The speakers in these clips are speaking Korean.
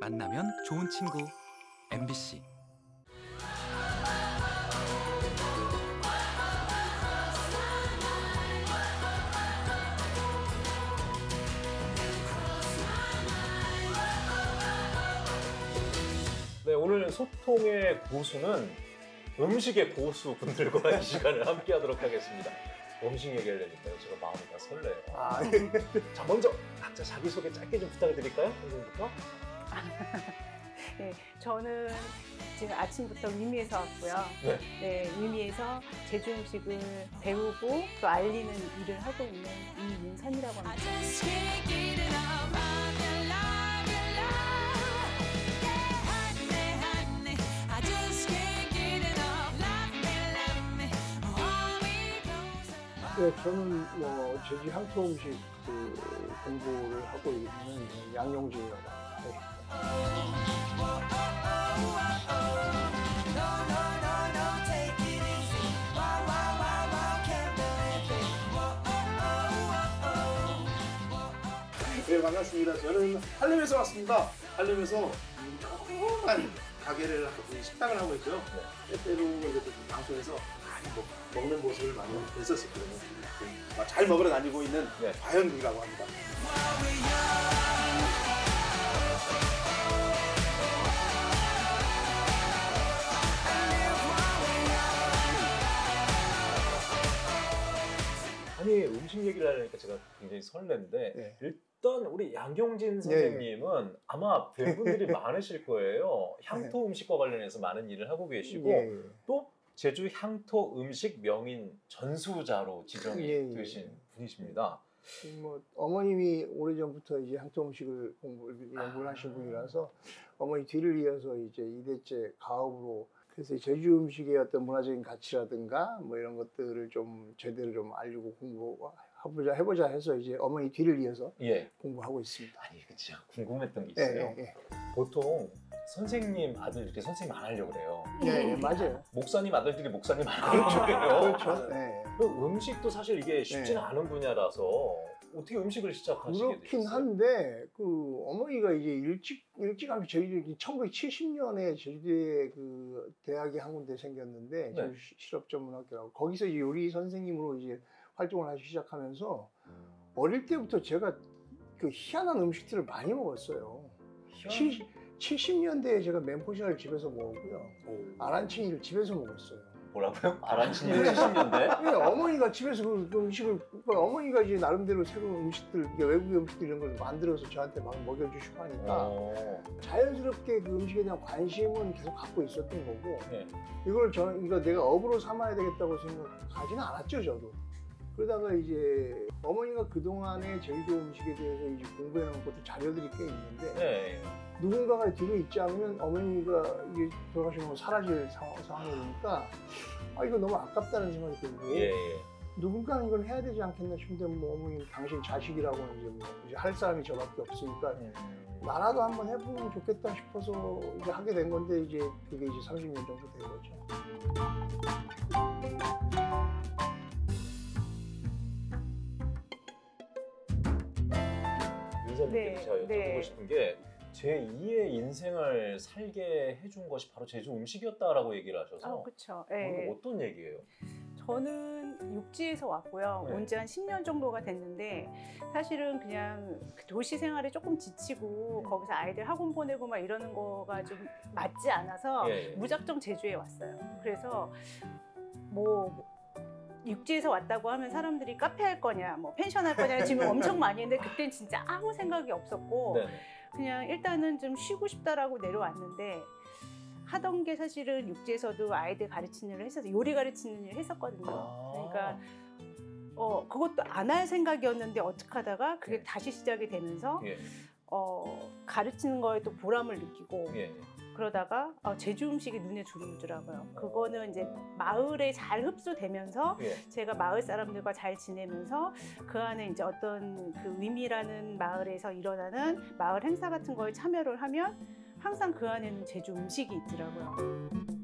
만나면 좋은 친구 MBC 네, 오늘 소통의 고수는 음식의 고수 분들과 이 시간을 함께 하도록 하겠습니다. 음식 얘기하려니까요. 제가 마음이 다 설레요. 아, 자, 먼저 각자 자기소개 짧게 좀 부탁을 드릴까요? 선생님부터. 네, 저는 지금 아침부터 위미에서 왔고요. 네. 네, 위미에서 제주 음식을 배우고 또 알리는 일을 하고 있는 이윤선이라고 합니다. 네, 저는 뭐 제주 향토 음식 그 공부를 하고 있는 양용진이라고 합니다. 네 반갑습니다. 저는 한림에서 왔습니다. 한림에서 조그만 가게를 하고 식당을 하고 있고요. 때때로 이렇게 방송에서 많이 먹, 먹는 모습을 많이 뵀었었거든요. 네, 잘 먹으러 다니고 있는 네. 과현국이라고 합니다. 음식 얘기를 하려니까 제가 굉장히 설레는데 네. 일단 우리 양경진 선생님은 아마 팬분들이 많으실 거예요. 향토 음식과 관련해서 많은 일을 하고 계시고 예, 예. 또 제주 향토 음식 명인 전수자로 지정이 예, 예. 되신 분이십니다. 뭐 어머님이 오래전부터 이제 향토 음식을 공부 연구를 하신 분이라서 어머니 뒤를 이어서 이제 2대째 가업으로 그래서 제주 음식의 어떤 문화적인 가치라든가 뭐 이런 것들을 좀 제대로 좀 알리고 공부해보자 해보자 해서 이제 어머니 뒤를 이어서 예. 공부하고 있습니다. 아니, 그 진짜 궁금했던 게 예, 있어요. 예, 예. 보통 선생님 아들 이렇게 선생님 안 하려고 그래요. 예, 예, 맞아요. 목사님 아들들이 목사님 안 하려고 그래요. 그렇죠. 예. 그 음식도 사실 이게 쉽지는 네. 않은 분야라서 어떻게 음식을 시작하시게 그렇긴 되셨어요? 한데 그 어머니가 이제 일찍 일찌감치 저희들이 1970년에 제주도에 그 대학이 한 군데 생겼는데 네. 실업전문학교라고 거기서 이제 요리 선생님으로 이제 활동을 하기 시작하면서 어릴 때부터 제가 그 희한한 음식들을 많이 먹었어요. 희한한- 70년대에 제가 멘포샤를 집에서 먹었고요. 오. 아란치니를 집에서 먹었어요. 뭐라고요? 아란치니 70년대? 예, 어머니가 집에서 그, 그 음식을 그러니까 어머니가 이제 나름대로 새로운 음식들 이게 외국의 음식들 이런 걸 만들어서 저한테 막 먹여주시고 하니까 어. 자연스럽게 그 음식에 대한 관심은 계속 갖고 있었던 거고 네. 이걸 저는 이거 내가 업으로 삼아야 되겠다고 생각하지는 않았죠 저도 그러다가 이제 어머니가 그동안에 제주도 음식에 대해서 이제 공부해 놓은 것도 자료들이 꽤 있는데 네. 누군가가 뒤로 있지 않으면 어머니가 이게 돌아가시면 사라질 상황, 상황이니까 아 이거 너무 아깝다는 생각이 들고 예, 예. 누군가는 이걸 해야 되지 않겠나 싶은데 뭐 어머니 당신 자식이라고 이제 뭐 이제 할 사람이 저밖에 없으니까 음. 나라도 한번 해보면 좋겠다 싶어서 이제 하게 된 건데 이제 그게 이제 30년 정도 된 거죠. 윤선님께 네, 제가 여쭤보고 네. 싶은 게 제 2의 인생을 살게 해준 것이 바로 제주 음식이었다라고 얘기를 하셔서 아, 그렇죠. 오늘 어떤 얘기예요? 저는 육지에서 왔고요. 네. 온지 한 10년 정도가 됐는데 사실은 그냥 그 도시 생활에 조금 지치고 네. 거기서 아이들 학원 보내고 막 이러는 거가 좀 맞지 않아서 예, 예. 무작정 제주에 왔어요. 그래서 뭐 육지에서 왔다고 하면 사람들이 카페 할 거냐, 뭐 펜션 할 거냐 지금 엄청 많이 했는데 그땐 진짜 아무 생각이 없었고 네. 그냥 일단은 좀 쉬고 싶다라고 내려왔는데 하던 게 사실은 육지에서도 아이들 가르치는 일을 했어서 요리 가르치는 일을 했었거든요. 아. 그러니까 어 그것도 안 할 생각이었는데 어떻게 하다가 그게 네. 다시 시작이 되면서 예. 어 가르치는 거에 또 보람을 느끼고 예. 그러다가 어, 제주 음식이 눈에 들어오더라고요. 그거는 이제 마을에 잘 흡수되면서 예. 제가 마을 사람들과 잘 지내면서 그 안에 이제 어떤 그 의미라는 마을에서 일어나는 마을 행사 같은 거에 참여를 하면 항상 그 안에는 제주 음식이 있더라고요.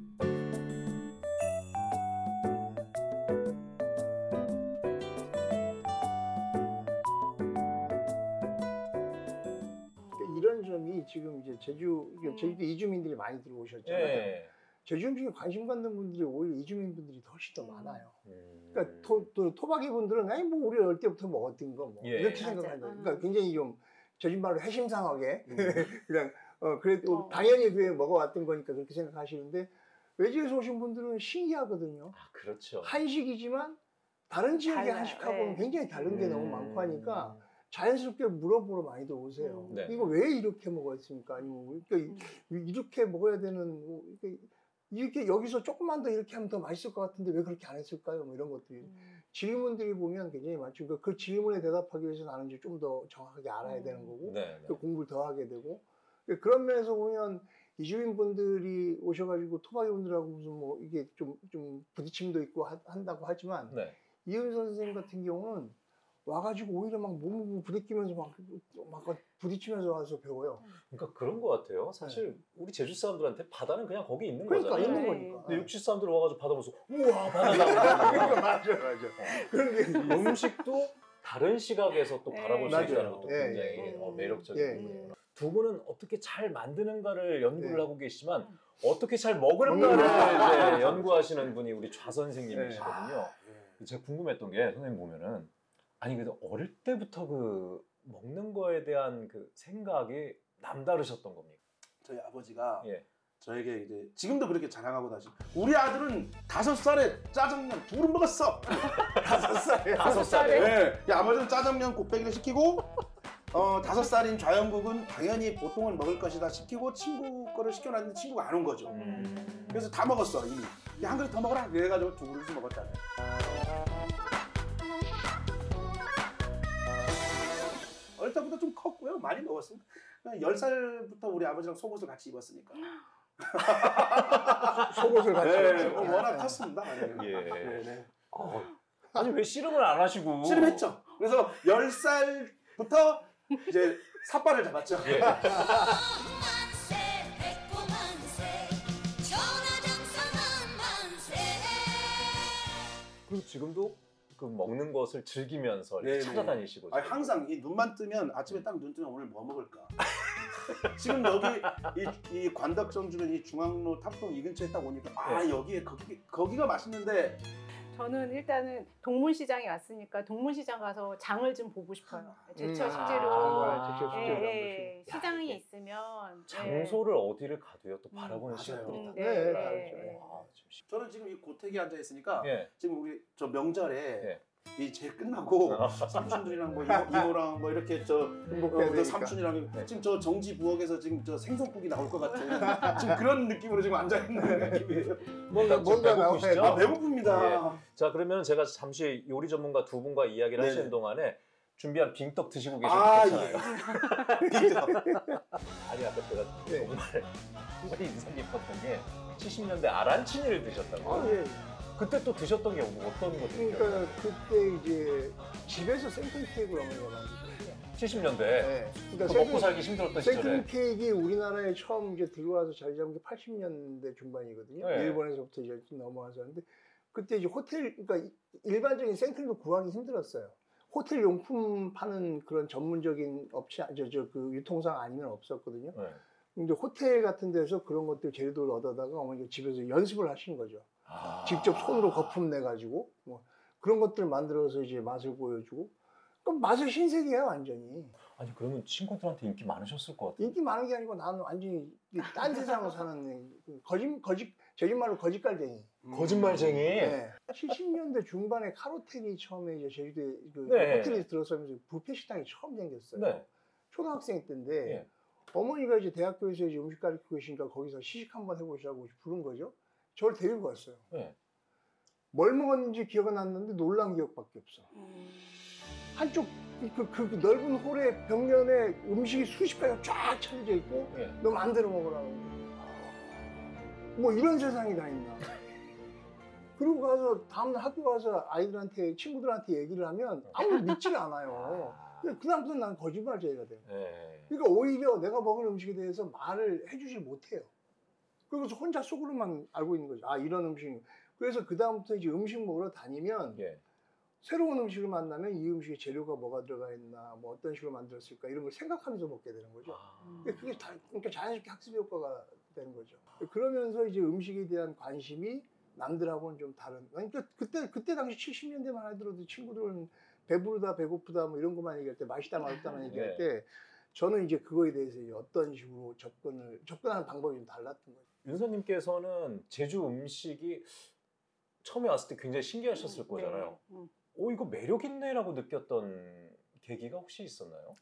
제 제주 음. 제주도 이주민들이 많이 들어오셨잖아요. 예. 제주 음식에 관심 갖는 분들이 오히려 이주민 분들이 훨씬 더 음. 많아요. 음. 그러니까 토, 또 토박이 분들은 아니 뭐 우리 어릴 때부터 먹었던 거뭐 예. 이렇게. 생각한다. 음. 그러니까 굉장히 좀 제주말로 해심상하게 음. 그냥 어 그래도 어. 당연히 그게 먹어왔던 거니까 그렇게 생각하시는데 외지에서 오신 분들은 신기하거든요. 아, 그렇죠. 한식이지만 다른 지역의 달라요. 한식하고는 네. 굉장히 다른 게 너무 음. 많고 하니까 자연스럽게 물어보러 많이들 오세요. 음. 네. 이거 왜 이렇게 먹었습니까? 아니면 그러니까 음. 이렇게 먹어야 되는 뭐 이렇게, 이렇게 여기서 조금만 더 이렇게 하면 더 맛있을 것 같은데 왜 그렇게 안 했을까요? 뭐 이런 것들이 음. 질문들이 보면 굉장히 많죠. 그러니까 그 질문에 대답하기 위해서 나는 이제 좀 더 정확하게 알아야 음. 되는 거고 네. 네. 또 공부를 더 하게 되고 그러니까 그런 면에서 보면 이주민 분들이 오셔가지고 토박이 분들하고 무슨 뭐 이게 좀 좀 부딪힘도 있고 하- 한다고 하지만 네. 이은 선생님 같은 경우는 와가지고 오히려 막 몸을 부딪히면서 막, 막 부딪히면서 와서 배워요. 그러니까 그런 것 같아요. 사실 우리 제주 사람들한테 바다는 그냥 거기 있는 그러니까 거잖아요. 있는 네. 거니까. 근데 육지 사람들 와가지고 바다 보면서 우와 바다다. 그러니까 맞아 맞아. 그런 게 있어요. 음식도 다른 시각에서 또 네. 바라볼 수 맞아요. 있다는 것도 예, 굉장히 예. 어, 매력적인 예. 부분이에요. 음. 두 분은 어떻게 잘 만드는가를 연구를 네. 하고 계시지만 음. 어떻게 잘 먹을까를. 이제 연구하시는 분이 우리 좌 선생님이시거든요. 아, 예. 제가 궁금했던 게 선생님 보면은 아니 그래도 어릴 때부터 그 먹는 거에 대한 그 생각이 남다르셨던 겁니까? 저희 아버지가 예. 저에게 이제 지금도 그렇게 자랑하고 다시 우리 아들은 다섯 살에 짜장면 둘은 먹었어. 다섯 살에 다섯 살에? 네. 이 아버지는 짜장면 곱빼기를 시키고 어 다섯 살인 좌영국은 당연히 보통은 먹을 것이다 시키고 친구 거를 시켜놨는데 친구가 안 온 거죠. 음. 그래서 다 먹었어 이미. 야, 한 그릇 더 먹어라. 그래가지고 두 그릇을 먹었잖아요. 때부터 좀 컸고요. 많이 먹었습니다. 열 살부터 우리 아버지랑 속옷을 같이 입었으니까. 속옷을 같이 네, 입었어요. 어, 워낙 컸습니다. 네. 예. 네, 네. 어, 아니 왜 씨름을 안 하시고? 씨름했죠. 그래서 열 살부터 이제 삿발을 잡았죠. 예. 그리고 지금도 그 먹는 것을 즐기면서 이렇게 네네. 찾아다니시고. 아니, 항상 이 눈만 뜨면 아침에 딱 눈 뜨면 오늘 뭐 먹을까. 지금 여기 이, 이 관덕정주는 이 중앙로 탑동 이 근처에 딱 오니까 아 여기에 거기 거기가 맛있는데 저는 일단은 동문시장에 왔으니까 동문시장 가서 장을 좀 보고 싶어요. 제철 음, 식재료. 아, 제철 예, 식재료 예, 한번 시장이 야, 있으면 장소를 어디를 가도요 또 음. 바라보는 음, 다. 네, 네, 네. 네. 와, 지금 시- 저는 지금 이 고택에 앉아 있으니까 예. 지금 우리 저 명절에 예. 이제 끝나고 아. 삼촌들이랑 뭐 이모, 이모 랑 뭐 이렇게 저 어, 그. 삼촌이랑 네. 지금 저 정지 부엌에서 지금 저 생선국이 나올 것 같은 지금 그런 느낌으로 지금 앉아 있는 느낌이에요. 뭔가 뭔가 배고프시죠? 나와야 아 돼. 배고픕니다. 자 그러면 제가 잠시 요리 전문가 두 분과 이야기를 네네. 하시는 동안에 준비한 빙떡 드시고 계셔도 아 괜찮아요. 예. 아니 아까 제가 네. 정말 정말 인상 깊었던 게 70년대 아란치니를 드셨다고. 아, 예. 그때 또 드셨던 게뭐 어떤 거죠? 그러니까 그때 이제 집에서 생크림 케이크를 어머니가 만드셨어요. 70년대 네. 그 그러니까 먹고 생크림, 살기 힘들었던 시절에 생크림 케이크 우리나라에 처음 이제 들어와서 자리 잡은 게 80년대 중반이거든요. 네. 일본에서부터 이제 좀 넘어와서 하는데 그때 이제 호텔 그러니까 이- 일반적인 생크림도 구하기 힘들었어요. 호텔 용품 파는 그런 전문적인 업체 저저 그 유통상 아니면 없었거든요. 네. 근데 호텔 같은 데서 그런 것들 재료들을 얻어다가 어머니가 집에서 연습을 하신 거죠. 아. 직접 손으로 거품 내 가지고 뭐 그런 것들 만들어서 이제 맛을 보여주고 그럼 맛은 신세계야 완전히 아니 그러면 친구들한테 인기 많으셨을 것 같아요. 인기 많은 게 아니고 나는 완전히 이딴 세상을 사는 거짓 거짓 제주말로 거짓갈쟁이. 거짓말쟁이. 네. 70년대 중반에 카로텔이 처음에 이제 제주도에 그 네. 호텔에 들어서면서 뷔페 식당이 처음 생겼어요. 네. 초등학생 때인데 예. 어머니가 이제 대학교에서 이제 음식 가르치고 계시니까 거기서 시식 한번 해보시라고 부른 거죠. 저를 데리고 갔어요. 네. 뭘 먹었는지 기억은 안 나는데 놀란 기억밖에 없어. 음. 한쪽 그, 그, 그 넓은 홀의 벽면에 음식이 수십 가지가 쫙 차려져 있고 예. 너 만들어 먹으라고. 뭐 이런 세상이 다 있나. 그리고 가서 다음날 학교 가서 아이들한테 친구들한테 얘기를 하면 아무도 믿질 않아요. 그 다음부터 난 거짓말쟁이가 돼요. 네. 그러니까 오히려 내가 먹은 음식에 대해서 말을 해주질 못해요. 그래서 혼자 속으로만 알고 있는 거죠. 아 이런 음식. 그래서 그 다음부터 이제 음식 먹으러 다니면 예. 새로운 음식을 만나면 이 음식에 재료가 뭐가 들어가 있나, 뭐 어떤 식으로 만들었을까 이런 걸 생각하면서 먹게 되는 거죠. 아, 그게 다, 그러니까 자연스럽게 학습 효과가 되는 거죠. 그러면서 이제 음식에 대한 관심이 남들하고는 좀 다른. 그러니까 그때 그때 당시 70년대만 하더라도 친구들은 배부르다, 배고프다 뭐 이런 것만 얘기할 때 맛있다, 맛없다만 얘기할 네. 때 저는 이제 그거에 대해서 어떤 식으로 접근을 접근하는 방법이 좀 달랐던 거죠. 윤서님께서는 제주 음식이 처음에 왔을 때 굉장히 신기하셨을 거잖아요. 네. 음. 오 이거 매력 있네라고 느꼈던 계기가 혹시 있었나요?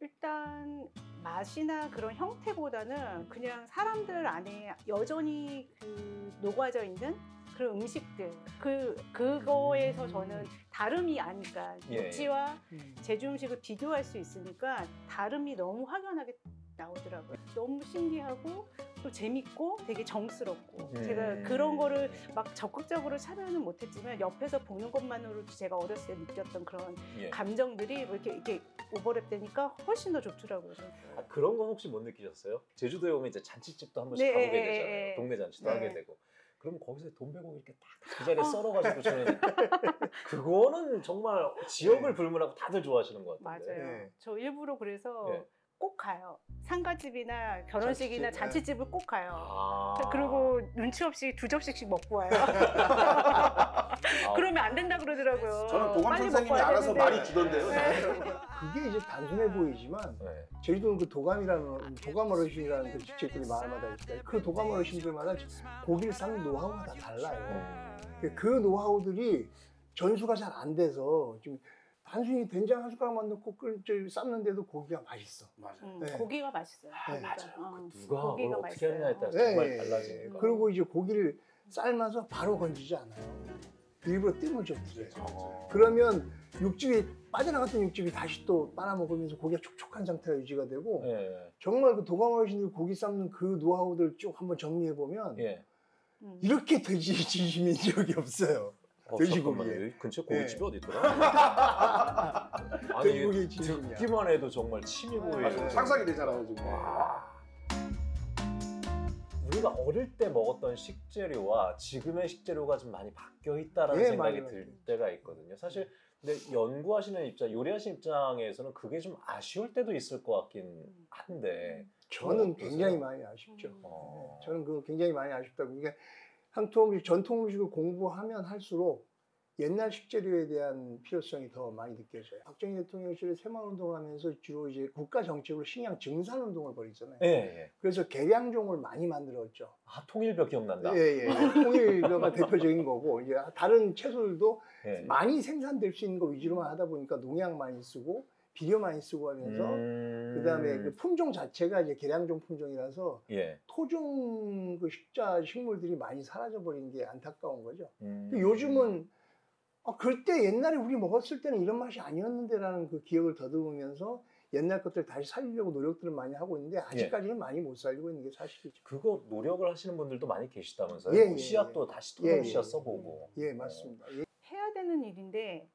일단 맛이나 그런 형태보다는 그냥 사람들 안에 여전히 그 녹아져 있는 그런 음식들 그 그거에서 저는 다름이 아니까 예, 육지와 제주 음식을 비교할 수 있으니까 다름이 너무 확연하게 나오더라고요. 너무 신기하고 또 재밌고 되게 정스럽고 음. 제가 그런 거를 막 적극적으로 참여는 못했지만 옆에서 보는 것만으로도 제가 어렸을 때 느꼈던 그런 예. 감정들이 뭐 이렇게 이렇게 오버랩 되니까 훨씬 더 좋더라고요. 저는. 아, 그런 건 혹시 못 느끼셨어요? 제주도에 오면 이제 잔치집도 한 번씩 네, 가보게 예, 되잖아요. 예, 예. 동네 잔치도 네. 하게 되고. 그럼 거기서 돈베고 이렇게 딱 그 자리에 어. 썰어가지고 주는 그거는 정말 지역을 불문하고 다들 좋아하시는 것 같은데. 맞아요. 네. 저 일부러 그래서 네. 꼭 가요. 상가집이나 결혼식이나 잔치집, 잔치집 을 꼭 가요. 아. 그리고 눈치 없이 두 접시씩 먹고 와요. 아, 그러면 안 된다 그러더라고요. 저는 도감 빨리 선생님이 알아서 되는데. 많이 주던데요. 네. 그게 이제 단순해 보이지만 네. 제주도는 그 도감이라는 도감 어르신이라는 그 직책들이 마을마다 있어요. 그 도감 어르신들마다 고기를 삶는 노하우가 다 달라요. 음. 그 노하우들이 전수가 잘 안 돼서 지금 단순히 된장 한 숟가락만 넣고 끓, 저, 삶는데도 고기가 맛있어. 맞아요. 음, 네. 고기가 맛있어요. 네, 고기가. 맞아요. 어. 누가 고기가 뭘 어떻게 하느냐에 따라 맛있어요. 정말 네. 달라지니까. 그리고 이제 고기를 삶아서 바로 건지지 않아요. 일부러 뜸을 좀 들여요. 어. 그러면 육즙이 빠져나갔던 육즙이 다시 또 빨아먹으면서 고기가 촉촉한 상태가 유지가 되고 예. 정말 그 도감 어르신들 고기 삶는 그 노하우들 쭉 한번 정리해 보면 예. 음. 이렇게 돼지 진심인 적이 없어요. 어. 잠깐만요. 여기 근처에 네. 고깃집이 어디 있더라? 아니 돼지고기 이게 진심이야. 듣기만 해도 정말 침이 네. 보이고. 맞아요. 상상이 되잖아요 지금. 와. 우리가 어릴 때 먹었던 식재료와 지금의 식재료가 좀 많이 바뀌어 있다라는 예, 생각이 많이 들. 때가 있거든요. 사실 근데 연구하시는 입장, 요리하시는 입장에서는 그게 좀 아쉬울 때도 있을 것 같긴 한데. 저는? 굉장히 많이 아쉽죠. 음. 어. 저는 그거 굉장히 많이 아쉽다고. 이게 향토 음식, 전통 음식을 공부하면 할수록 옛날 식재료에 대한 필요성이 더 많이 느껴져요. 박정희 대통령실에 새마을 운동을 하면서 주로 이제 국가 정책으로 식량 증산 운동을 벌이잖아요. 예, 예. 그래서 개량종을 많이 만들었죠. 아 통일벽 기억난다. 예, 예. 통일교가 대표적인 거고 이제 다른 채소들도 예. 많이 생산될 수 있는 거 위주로만 하다 보니까 농약 많이 쓰고 비료 많이 쓰고 하면서 음. 그다음에 그 품종 자체가 이제 개량종 품종이라서 예. 토종 그 식자 식물들이 많이 사라져 버린 게 안타까운 거죠. 음. 요즘은 아, 그때 옛날에 우리 먹었을 때는 이런 맛이 아니었는데라는 그 기억을 더듬으면서 옛날 것들 다시 살리려고 노력들을 많이 하고 있는데 아직까지는 많이 못 살리고 있는 게 사실이죠. 그거 노력을 하시는 분들도 많이 계시다면서요? 예, 뭐 예, 씨앗도 다시 예, 토종 예, 씨앗 예. 써보고. 예, 맞습니다. 예. 해야 되는 일인데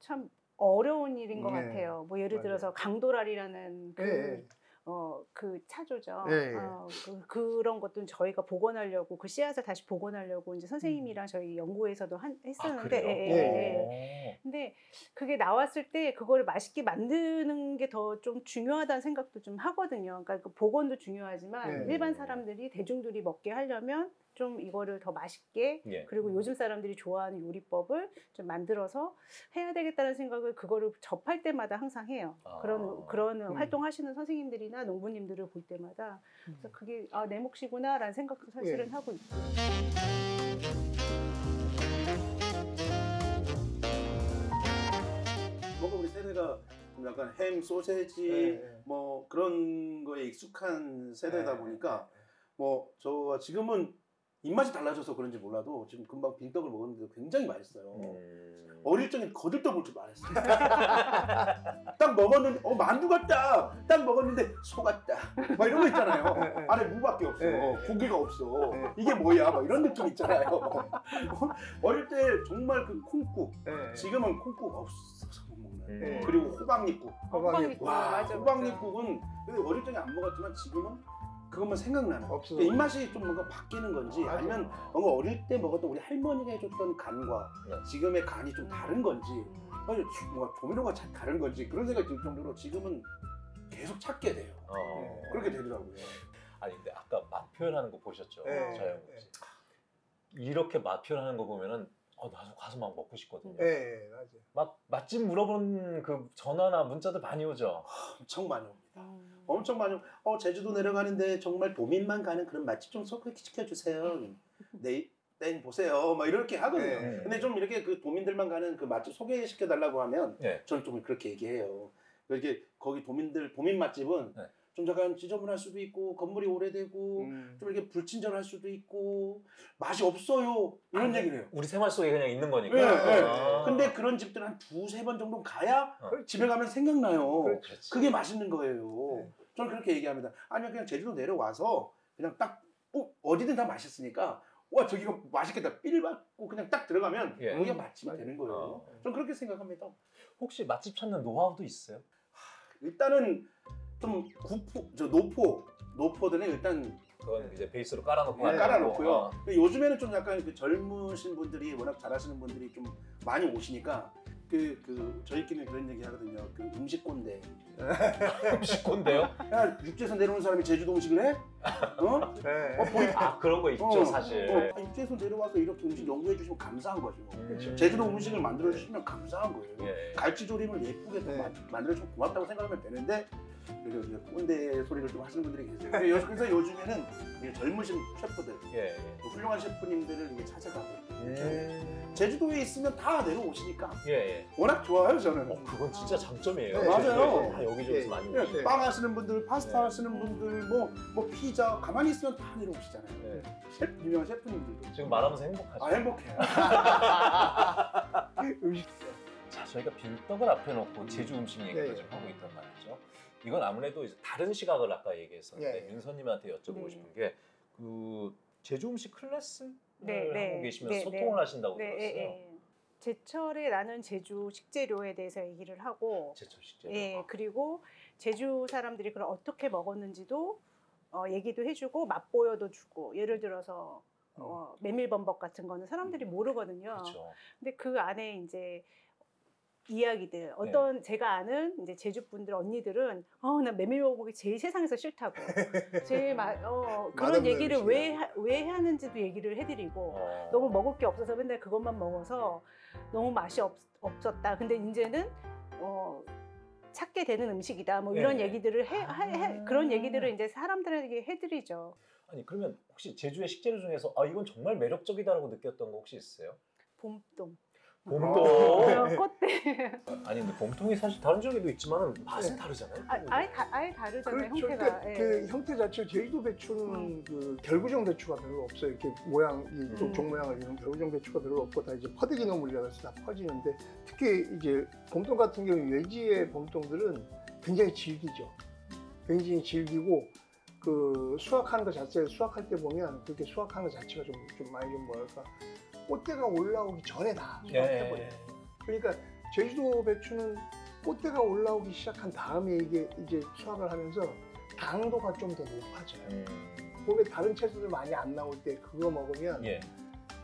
참 어려운 일인 것 네. 같아요. 뭐 예를 맞아요. 들어서 강도랄이라는 그, 예, 어, 그 차조죠. 예, 예. 어, 그, 그런 것도 저희가 복원하려고 그 씨앗을 다시 복원하려고 이제 선생님이랑 저희 연구에서도 한, 아, 했었는데? 예, 예, 예, 예. 근데 그게 나왔을 때 그거를 맛있게 만드는 게 더 좀 중요하다는 생각도 좀 하거든요. 그러니까 그 복원도 중요하지만 네. 일반 사람들이 대중들이 먹게 하려면 좀 이거를 더 맛있게 예. 그리고 요즘 사람들이 좋아하는 요리법을 좀 만들어서 해야 되겠다는 생각을 그거를 접할 때마다 항상 해요. 아. 그런 그런 음. 활동하시는 선생님들이나 농부님들을 볼 때마다 그래서 그게 아, 내 몫이구나라는 생각도 사실은 예. 하고 있고. 뭔가 우리 세대가 좀 약간 햄, 소세지 예, 예. 뭐 그런 거에 익숙한 세대다 예, 보니까 뭐저 지금은 입맛이 달라져서 그런지 몰라도 지금 금방 빈떡을 먹었는데 굉장히 맛있어요. 음. 어릴 적엔 거들떠볼 줄 알았어요. 딱 먹었는데 어 만두 같다. 딱 먹었는데 소 같다. 막 이런 거 있잖아요. 예, 예. 안에 무밖에 없어. 예, 예. 고기가 없어. 예. 이게 뭐야? 막 이런 느낌 있잖아요. 어릴 때 정말 그 콩국. 예. 지금은 콩국 없어서 못 먹는. 음. 예. 그리고 호박잎국. 호박잎국. 호박잎국. 와, 맞아, 호박잎국은 근데 어릴 적에 안 먹었지만 지금은 그것만 생각나는. 없어. 그러니까 입맛이 좀 뭔가 바뀌는 건지 맞아. 아니면 뭔가 어릴 때 먹었던 우리 할머니가 해줬던 간과 네. 지금의 간이 좀 다른 건지 아니 뭔가 조미료가 자- 다른 건지 그런 생각이 들 정도로 지금은 계속 찾게 돼요. 어. 그렇게 되더라고요. 아니 근데 아까 맛 표현하는 거 보셨죠? 네. 저영 씨. 이렇게 맛 표현하는 거 보면은 어 나도 가서 막 먹고 싶거든요. 예, 예, 맞아요. 막 맛집 물어보는 그 전화나 문자들 많이 오죠. 엄청 많이 옵니다. 음. 엄청 많이 오- 어 제주도 내려가는데 정말 도민만 가는 그런 맛집 좀 소개시켜 주세요. 네. 땡 보세요. 막 이렇게 하거든요. 네. 근데 좀 이렇게 그 도민들만 가는 그 맛집 소개시켜 달라고 하면 네. 저는 좀 그렇게 얘기해요. 이렇게 거기 도민들 도민 맛집은 네. 좀 약간 지저분할 수도 있고 건물이 오래되고 음. 좀 이렇게 불친절할 수도 있고 맛이 없어요 이런 아, 얘기를 해요. 우리 생활 속에 그냥 있는 거니까. 네, 네. 아. 근데 그런 집들 한 두세 번 정도 가야 어. 집에 가면 생각나요. 그렇지. 그게 맛있는 거예요. 네. 저는 그렇게 얘기합니다. 아니면 그냥 제주도 내려와서 그냥 딱 어, 어디든 다 맛있으니까 와 저기가 맛있겠다 삘 받고 그냥 딱 들어가면 예. 여기가 맛집이. 되는 거예요. 어. 저는 그렇게 생각합니다. 혹시 맛집 찾는 노하우도 있어요? 일단은 좀 구포, 저 노포, 노포들은 일단 그건 이제 베이스로 깔아놓고 네, 깔아놓고요. 어. 근데 요즘에는 좀 약간 그 젊으신 분들이 워낙 잘하시는 분들이 좀 많이 오시니까 그, 그 저희끼리 그런 얘기 하거든요. 그 음식 꼰대. 음식 꼰대요? 야 육지에서 내려오는 사람이 제주도 음식을 해? 어? 예. 어, 보이, 아 그런 거 있죠 어, 사실. 어, 육지에서 내려와서 이렇게 음식 연구해 주시면 감사한 거죠. 음. 제주도 음식을 만들어 주시면 감사한 거예요. 예. 갈치조림을 예쁘게 또 네. 만들어 주면 고맙다고 생각하면 되는데 그래서 이제 꼰대 소리를 좀 하시는 분들이 계세요. 그래서 요- 요즘에는 이 젊으신 셰프들, 예. 그 훌륭한 셰프님들을 이게 찾아가고 음. 제주도에 있으면 다 내려오시니까 예. 예. 워낙 좋아요 저는. 어, 그건 진짜 장점이에요. 네, 맞아요. 다 여기저기서 예. 많이 오시고. 빵 하시는 분들, 파스타 네. 하시는 분들, 뭐, 뭐 피자 가만히 있으면 다 내려오시잖아요. 예. 셰프, 유명한 셰프님들도. 지금 말하면서 행복하죠. 아 행복해요. 음식. 자, 저희가 빙떡을 앞에 놓고 제주 음식 얘기를 네. 좀 하고 있단 말이죠. 이건 아무래도 이제 다른 시각을 아까 얘기했었는데 네. 민서님한테 여쭤보고 네. 싶은 게 그 제주 음식 클래스를 네, 네. 하고 계시면서 네, 소통을 네. 하신다고 네, 들었어요. 예, 예. 제철에 나는 제주 식재료에 대해서 얘기를 하고 제철 식재료. 예, 그리고 제주 사람들이 그걸 어떻게 먹었는지도 어, 얘기도 해주고 맛보여도 주고 예를 들어서 어, 메밀범벅 같은 거는 사람들이 모르거든요. 그렇죠. 근데 그 안에 이제 이야기들 어떤 제가 아는 이제 제주 분들 언니들은 어 나 메밀범벅이 제일 세상에서 싫다고 제일 마, 어, 그런 얘기를. 왜 왜 하는지도 얘기를 해드리고 어. 너무 먹을 게 없어서 맨날 그것만 먹어서 너무 맛이 없, 없었다. 근데 이제는 어, 찾게 되는 음식이다. 뭐 이런 네. 얘기들을 해, 하- 해- 아. 그런 얘기들을 이제 사람들에게 해드리죠. 아니 그러면 혹시 제주의 식재료 중에서 아 이건 정말 매력적이다라고 느꼈던 거 혹시 있어요? 봄동, 봄동. 어, 꽃대. 아니 근데 봄동이 사실 다른 지역에도 있지만 맛은 다르잖아요. 아, 아예 다 아예 다르잖아요 그렇죠. 형태가. 그러니까 예. 그 형태 자체 제주도 배추는 음. 그 결구정 배추가 별로 없어요. 이렇게 모양 이쪽 음. 종 모양을 이룬 결구정 배추가 별로 없고 다 이제 퍼대기 나물이라고 해서 다 퍼지는데 특히 이제 봄동 같은 경우 외지의 봄동들은 굉장히 질기죠. 굉장히 질기고 그 수확하는 것 자체 수확할 때 보면 그렇게 수확하는 것 자체가 좀, 좀 많이 좀 뭐랄까 꽃대가 올라오기 전에 다 수확해버려요. 그러니까 제주도 배추는 꽃대가 올라오기 시작한 다음에 이게 이제 수확을 하면서 당도가 좀 더 높아져요. 음. 봄에 다른 채소들 많이 안 나올 때 그거 먹으면 예.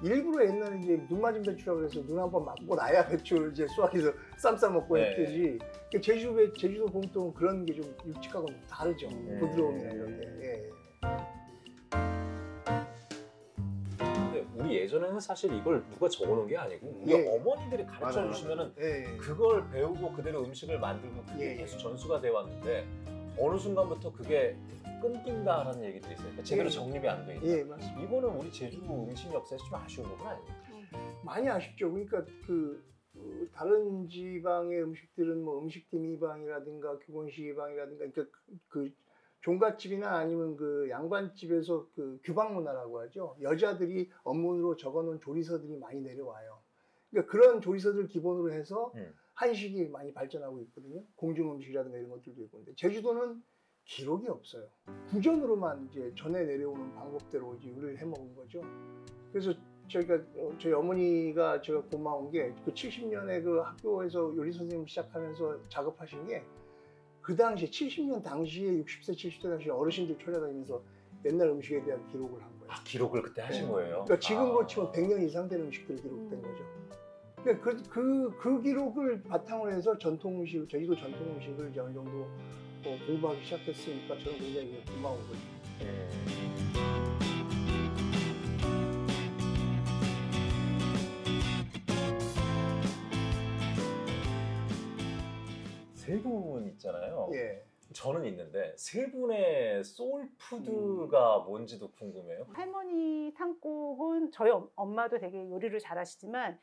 일부러 옛날에 이제 눈 맞은 배추라고 해서 눈 한 번 맞고 나야 배추를 이제 수확해서 쌈싸 먹고 네. 했듯이 그 제주도 배, 제주도 봄동은 그런 게 좀 육식하고 좀 다르죠. 음. 부드러움이나 이런 게. 예. 예전에는 사실 이걸 누가 적어놓은 게 아니고 우리 예. 어머니들이 가르쳐. 주시면은 예. 그걸 배우고 그대로 음식을 만들고 그게 예. 계속 전수가 돼 왔는데 어느 순간부터 그게 끊긴다라는 얘기들이 있어요. 그러니까 제대로 예. 정립이 안 돼 있다. 예. 이거는 우리 제주 음식 역사에서 좀 아쉬운 부분 아니에요? 많이 아쉽죠. 그러니까 그, 그 다른 지방의 음식들은 뭐 음식팀 이방이라든가 교본식 이방이라든가 그러니까 그 종갓집이나 아니면 그 양반집에서 그 규방 문화라고 하죠. 여자들이 업문으로 적어놓은 조리서들이 많이 내려와요. 그러니까 그런 조리서들을 기본으로 해서 음. 한식이 많이 발전하고 있거든요. 공중 음식이라든가 이런 것들도 있고. 근데 제주도는 기록이 없어요. 구전으로만 이제 전해 내려오는 방법대로 이제 요리를 해 먹은 거죠. 그래서 저희가 어, 저희 어머니가 제가 고마운 게 그 70년에 그 학교에서 요리 선생님 시작하면서 작업하신 게 그 당시에 70년 당시에 60세 70세 당시에 어르신들 초려다니면서 옛날 음식에 대한 기록을 한 거예요. 아, 기록을 그때 하신 네. 거예요? 그러니까 지금 아. 거 치면 100년 이상 된 음식들이 기록된 음. 거죠. 그러니까 그, 그, 그 기록을 바탕으로 해서 전통 음식, 제주도 전통 음식을 어느 정도 어, 공부하기 시작했으니까 저는 굉장히 고마운 거죠. 음. 세분 있잖아요. 예. 저는 있는데 세 분의 소울푸드가 뭔지도 궁금해요. 할머니 탕국은 저희 엄- 엄마도 되게 요리를 잘하시지만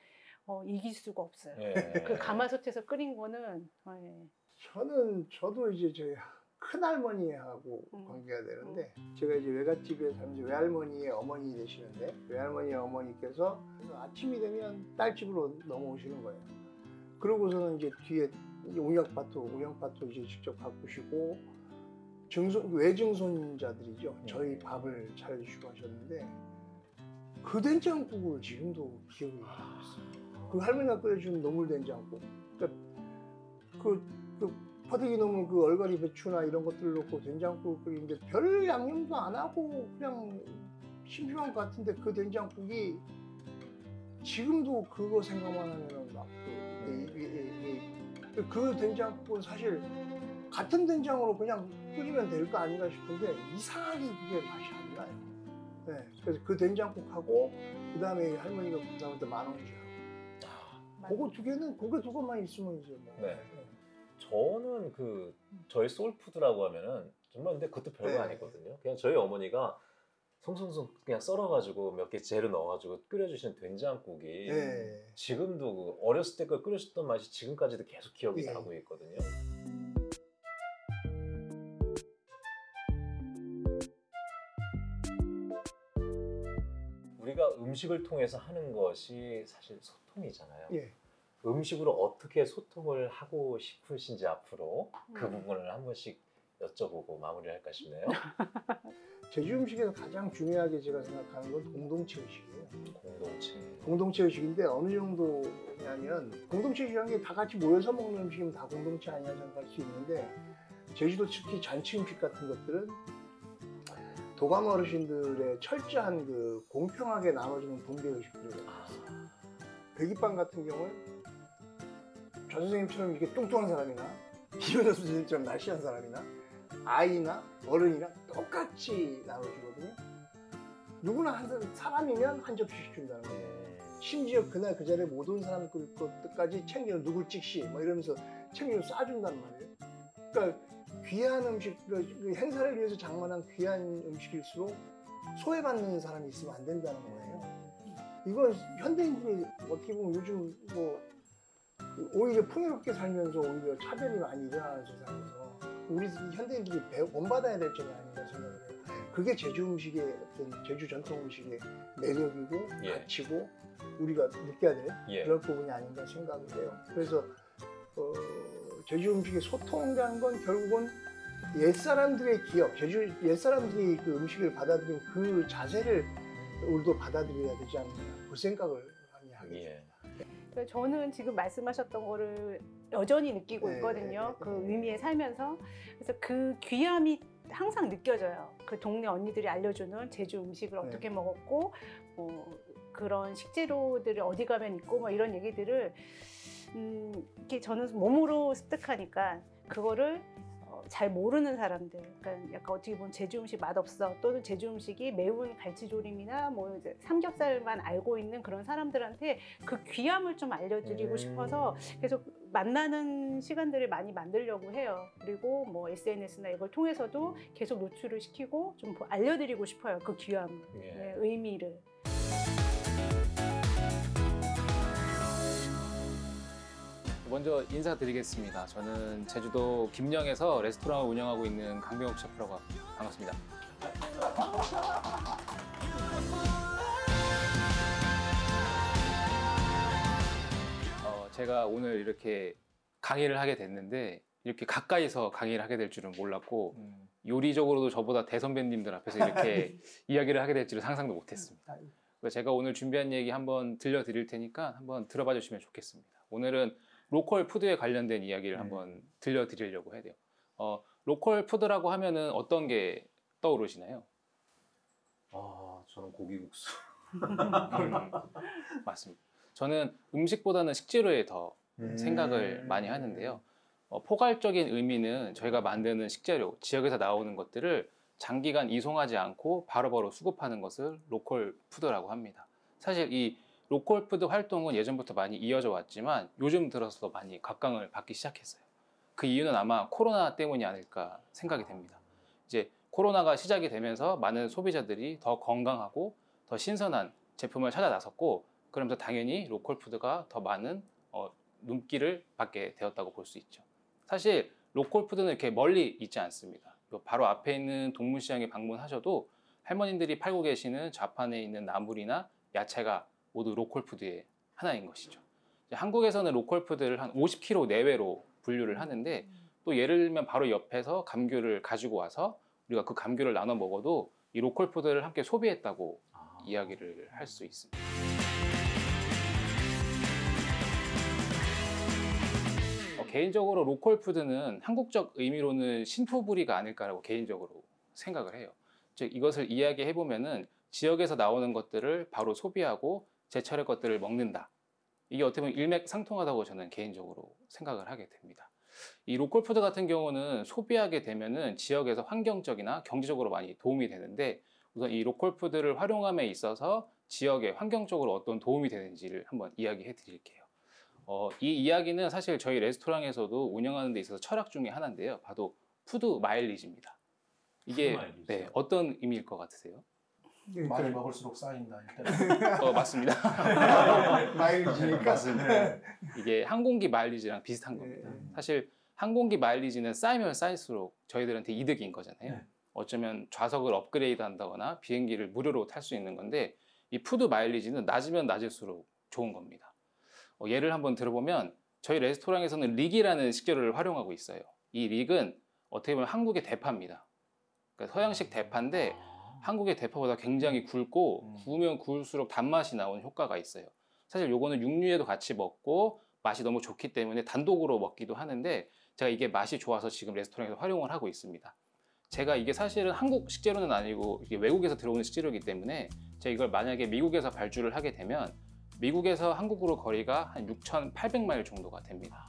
어, 이길 수가 없어요. 예. 그 가마솥에서 끓인 거는 어, 예. 저는 저도 이제 저희 큰할머니하고 음. 관계가 되는데 제가 이제 외갓집에 살면서 외할머니의 어머니 되시는데 외할머니의 어머니께서 아침이 되면 딸집으로 넘어오시는 거예요. 그러고서는 이제 뒤에 옹약밭도 옹약밭도 이제 직접 가꾸시고 증손 외증손자들이죠. 저희 밥을 차려주시고 하셨는데 그 된장국을 지금도 기억이 나고 있어요. 그 할머니가 끓여준 노물 된장국. 그러니까 그, 그 퍼득이 넘은 그 얼갈이 배추나 이런 것들을 넣고 된장국을 끓이는데 별 양념도 안 하고 그냥 심심한 것 같은데 그 된장국이 지금도 그거 생각만 하면은 막 그, 이- 이- 이- 이- 그 된장국은 사실 같은 된장으로 그냥 끓이면 될 거 아닌가 싶은데 이상하게 그게 맛이 안 나요. 네, 그래서 그 된장국하고 그 다음에 할머니가 그다음에 만 원이야. 아, 그거 두 개는 그게 두 것만 있으면 이제 뭐. 네. 저는 그 저희 소울푸드라고 하면은 정말 근데 그것도 별거 네. 아니거든요. 그냥 저희 어머니가 송송송 그냥 썰어가지고 몇 개 재료 넣어가지고 끓여주시는 된장국이 네. 지금도 그 어렸을 때그 끓여줬던 맛이 지금까지도 계속 기억이 예. 나고 있거든요. 우리가 음식을 통해서 하는 것이 사실 소통이잖아요. 예. 음식으로 어떻게 소통을 하고 싶으신지 앞으로 그 음. 부분을 한 번씩 여쭤보고 마무리할까 싶네요. 제주 음식에서 가장 중요하게 제가 생각하는 건 공동체 의식이에요. 공동체. 공동체 의식인데 어느 정도냐면 공동체 의식이라는 게 다 같이 모여서 먹는 음식이면 다 공동체 아니냐 생각할 수 있는데 제주도 특히 잔치 음식 같은 것들은 도감 어르신들의 철저한 그 공평하게 나눠주는 분배 의식들이에요. 아, 배기빵 같은 경우는 전 선생님처럼 이렇게 뚱뚱한 사람이나 김현우 선생님처럼 날씬한 사람이나 아이나 어른이나 똑같이 나눠주거든요. 누구나 한 사람- 사람이면 한 접시씩 준다는 거예요. 음, 심지어 그날 그 자리에 못 온 사람 것까지 챙겨 누굴 찍시 뭐 이러면서 챙겨 쏴준단 말이에요. 그러니까 귀한 음식, 그- 그 행사를 위해서 장만한 귀한 음식일수록 소외받는 사람이 있으면 안 된다는 거예요. 이건 현대인들이 어떻게 보면 요즘 뭐 오히려 풍요롭게 살면서 오히려 차별이 많이 일어나는 세상에서 우리 현대인들이 배- 본받아야 될 점이 아닌가 생각을 해요. 그게 제주 음식의 어떤 제주 전통 음식의 매력이고 예. 가치고 우리가 느껴야 될 예. 그런 부분이 아닌가 생각을 해요. 그래서 어, 제주 음식의 소통이라는 건 결국은 옛 사람들의 기억, 제주 옛 사람들이 그 음식을 받아들인 그 자세를 우리도 받아들여야 되지 않나 그 생각을 많이 하게. 예. 그러니까 저는 지금 말씀하셨던 거를 여전히 느끼고 네, 있거든요. 네, 그 네. 의미에 살면서. 그래서 그 귀함이 항상 느껴져요. 그 동네 언니들이 알려주는 제주 음식을 네. 어떻게 먹었고, 뭐 그런 식재료들이 어디 가면 있고, 뭐 이런 얘기들을 음, 이렇게 저는 몸으로 습득하니까 그거를 어, 잘 모르는 사람들, 그러니까 약간 어떻게 보면 제주 음식 맛없어 또는 제주 음식이 매운 갈치조림이나 뭐 이제 삼겹살만 알고 있는 그런 사람들한테 그 귀함을 좀 알려드리고 음. 싶어서 계속 만나는 시간들을 많이 만들려고 해요. 그리고 뭐 SNS나 이걸 통해서도 계속 노출을 시키고 좀 알려드리고 싶어요. 그 귀함, 예. 네, 의미를. 먼저 인사드리겠습니다. 저는 제주도 김영에서 레스토랑을 운영하고 있는 강병욱 셰프라고 합니다. 반갑습니다. 어, 제가 오늘 이렇게 강의를 하게 됐는데 이렇게 가까이서 강의를 하게 될 줄은 몰랐고 음. 요리적으로도 저보다 대선배님들 앞에서 이렇게 이야기를 하게 될 줄은 상상도 못했습니다. 그래서 제가 오늘 준비한 얘기 한번 들려드릴 테니까 한번 들어봐 주시면 좋겠습니다. 오늘은 로컬 푸드에 관련된 이야기를 음. 한번 들려드리려고 해야 돼요. 어, 로컬 푸드라고 하면은 어떤 게 떠오르시나요? 아 저는 고기국수. 음, 맞습니다. 저는 음식보다는 식재료에 더 음. 생각을 많이 하는데요. 어, 포괄적인 의미는 저희가 만드는 식재료, 지역에서 나오는 것들을 장기간 이송하지 않고 바로바로 수급하는 것을 로컬 푸드라고 합니다. 사실 이 로컬 푸드 활동은 예전부터 많이 이어져 왔지만 요즘 들어서 많이 각광을 받기 시작했어요. 그 이유는 아마 코로나 때문이 아닐까 생각이 됩니다. 이제 코로나가 시작이 되면서 많은 소비자들이 더 건강하고 더 신선한 제품을 찾아 나섰고 그러면서 당연히 로컬 푸드가 더 많은 어, 눈길을 받게 되었다고 볼 수 있죠. 사실 로컬 푸드는 이렇게 멀리 있지 않습니다. 요 바로 앞에 있는 동문시장에 방문하셔도 할머님들이 팔고 계시는 좌판에 있는 나물이나 야채가 모두 로컬 푸드의 하나인 것이죠. 한국에서는 로컬 푸드를 한 50km 내외로 분류를 하는데 또 예를 들면 바로 옆에서 감귤을 가지고 와서 우리가 그 감귤을 나눠 먹어도 이 로컬 푸드를 함께 소비했다고 아. 이야기를 할 수 있습니다. 어, 개인적으로 로컬 푸드는 한국적 의미로는 신토불이가 아닐까라고 개인적으로 생각을 해요. 즉 이것을 이야기해 보면 은 지역에서 나오는 것들을 바로 소비하고 제철의 것들을 먹는다. 이게 어떻게 보면 일맥상통하다고 저는 개인적으로 생각을 하게 됩니다. 이 로컬 푸드 같은 경우는 소비하게 되면은 지역에서 환경적이나 경제적으로 많이 도움이 되는데 우선 이 로컬 푸드를 활용함에 있어서 지역에 환경적으로 어떤 도움이 되는지를 한번 이야기해 드릴게요. 어, 이 이야기는 사실 저희 레스토랑에서도 운영하는 데 있어서 철학 중에 하나인데요. 바로 푸드 마일리지입니다. 이게. 네, 어떤 의미일 것 같으세요? 그러니까 많이 먹을수록 쌓인다. 일단. 어, 맞습니다. 마일리지니까. 맞습니다. 이게 항공기 마일리지랑 비슷한 겁니다. 네. 사실 항공기 마일리지는 쌓이면 쌓일수록 저희들한테 이득인 거잖아요. 네. 어쩌면 좌석을 업그레이드 한다거나 비행기를 무료로 탈 수 있는 건데 이 푸드 마일리지는 낮으면 낮을수록 좋은 겁니다. 어, 예를 한번 들어보면 저희 레스토랑에서는 릭이라는 식재료를 활용하고 있어요. 이 릭은 어떻게 보면 한국의 대파입니다. 그러니까 서양식 대파인데 아. 한국의 대파보다 굉장히 굵고 음. 구우면 구울수록 단맛이 나오는 효과가 있어요. 사실 요거는 육류에도 같이 먹고 맛이 너무 좋기 때문에 단독으로 먹기도 하는데 제가 이게 맛이 좋아서 지금 레스토랑에서 활용을 하고 있습니다. 제가 이게 사실은 한국 식재료는 아니고 이게 외국에서 들어오는 식재료이기 때문에 제가 이걸 만약에 미국에서 발주를 하게 되면 미국에서 한국으로 거리가 한 6,800마일 정도가 됩니다.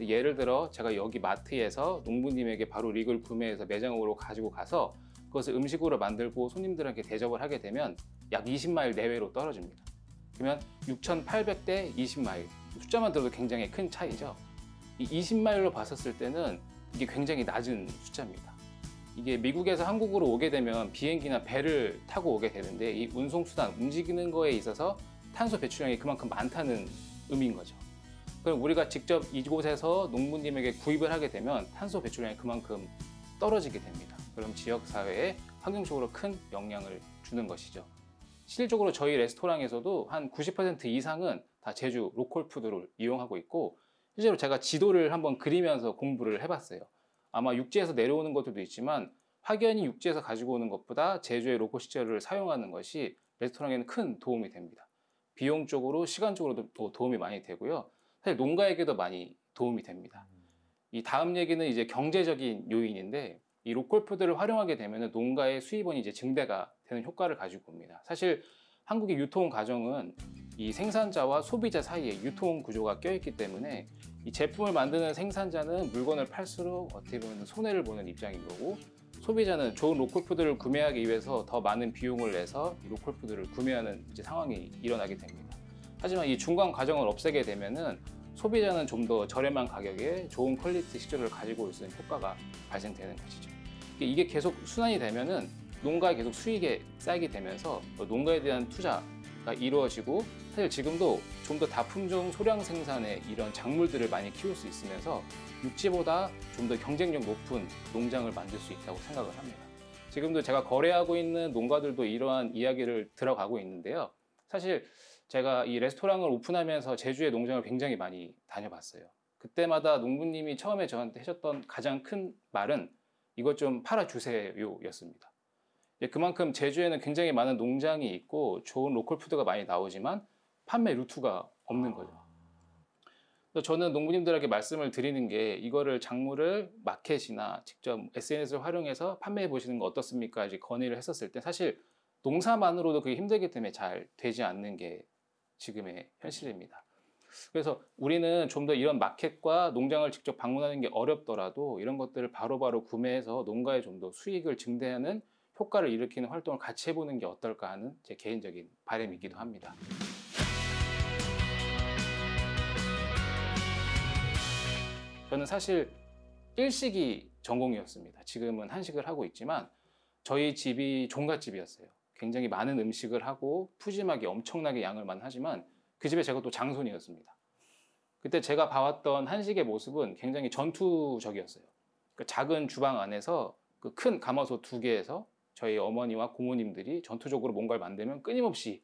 예를 들어 제가 여기 마트에서 농부님에게 바로 릭을 구매해서 매장으로 가지고 가서 그것을 음식으로 만들고 손님들에게 대접을 하게 되면 약 20마일 내외로 떨어집니다. 그러면 6,800대 20마일 숫자만 들어도 굉장히 큰 차이죠. 이 20마일로 봤었을 때는 이게 굉장히 낮은 숫자입니다. 이게 미국에서 한국으로 오게 되면 비행기나 배를 타고 오게 되는데 이 운송수단 움직이는 거에 있어서 탄소 배출량이 그만큼 많다는 의미인 거죠. 그럼 우리가 직접 이곳에서 농부님에게 구입을 하게 되면 탄소 배출량이 그만큼 떨어지게 됩니다. 그럼 지역 사회에 환경적으로 큰 영향을 주는 것이죠. 실질적으로 저희 레스토랑에서도 한 90% 이상은 다 제주 로컬 푸드를 이용하고 있고 실제로 제가 지도를 한번 그리면서 공부를 해봤어요. 아마 육지에서 내려오는 것들도 있지만 확연히 육지에서 가지고 오는 것보다 제주의 로컬 식재료를 사용하는 것이 레스토랑에는 큰 도움이 됩니다. 비용적으로 시간적으로도 또 도움이 많이 되고요. 사실 농가에게도 많이 도움이 됩니다. 이 다음 얘기는 이제 경제적인 요인인데 이 로컬 푸드를 활용하게 되면 농가의 수입원이 이제 증대가 되는 효과를 가지고 옵니다. 사실 한국의 유통 과정은 이 생산자와 소비자 사이에 유통 구조가 껴있기 때문에 이 제품을 만드는 생산자는 물건을 팔수록 어떻게 보면 손해를 보는 입장인 거고 소비자는 좋은 로컬 푸드를 구매하기 위해서 더 많은 비용을 내서 이 로컬 푸드를 구매하는 상황이 일어나게 됩니다. 하지만 이 중간 과정을 없애게 되면은 소비자는 좀 더 저렴한 가격에 좋은 퀄리티 식재료를 가지고 올 수 있는 효과가 발생되는 것이죠. 이게- 이게 계속 순환이 되면은 농가에 계속 수익이 쌓이게 되면서 또 농가에 대한 투자가 이루어지고 사실 지금도 좀 더 다품종 소량 생산의 이런 작물들을 많이 키울 수 있으면서 육지보다 좀 더 경쟁력 높은 농장을 만들 수 있다고 생각을 합니다. 지금도 제가 거래하고 있는 농가들도 이러한 이야기를 들어가고 있는데요. 사실 제가 이 레스토랑을 오픈하면서 제주의 농장을 굉장히 많이 다녀봤어요. 그때마다 농부님이 처음에 저한테 하셨던 가장 큰 말은 이것 좀 팔아주세요였습니다. 예, 그만큼 제주에는 굉장히 많은 농장이 있고 좋은 로컬 푸드가 많이 나오지만 판매 루트가 없는 거죠. 그래서 저는 농부님들에게 말씀을 드리는 게 이거를 작물을 마켓이나 직접 SNS를 활용해서 판매해 보시는 거 어떻습니까? 이제 건의를 했었을 때 사실 농사만으로도 그게 힘들기 때문에 잘 되지 않는 게 지금의 현실입니다. 그래서 우리는 좀 더 이런 마켓과 농장을 직접 방문하는 게 어렵더라도 이런 것들을 바로바로 구매해서 농가에 좀 더 수익을 증대하는 효과를 일으키는 활동을 같이 해보는 게 어떨까 하는 제 개인적인 바람이기도 합니다. 저는 사실 일식이 전공이었습니다. 지금은 한식을 하고 있지만 저희 집이 종갓집이었어요. 굉장히 많은 음식을 하고 푸짐하게 엄청나게 양을 많이 하지만 그 집에 제가 또 장손이었습니다. 그때 제가 봐왔던 한식의 모습은 굉장히 전투적이었어요. 그 작은 주방 안에서 그 큰 가마솥 두 개에서 저희 어머니와 고모님들이 전투적으로 뭔가를 만들면 끊임없이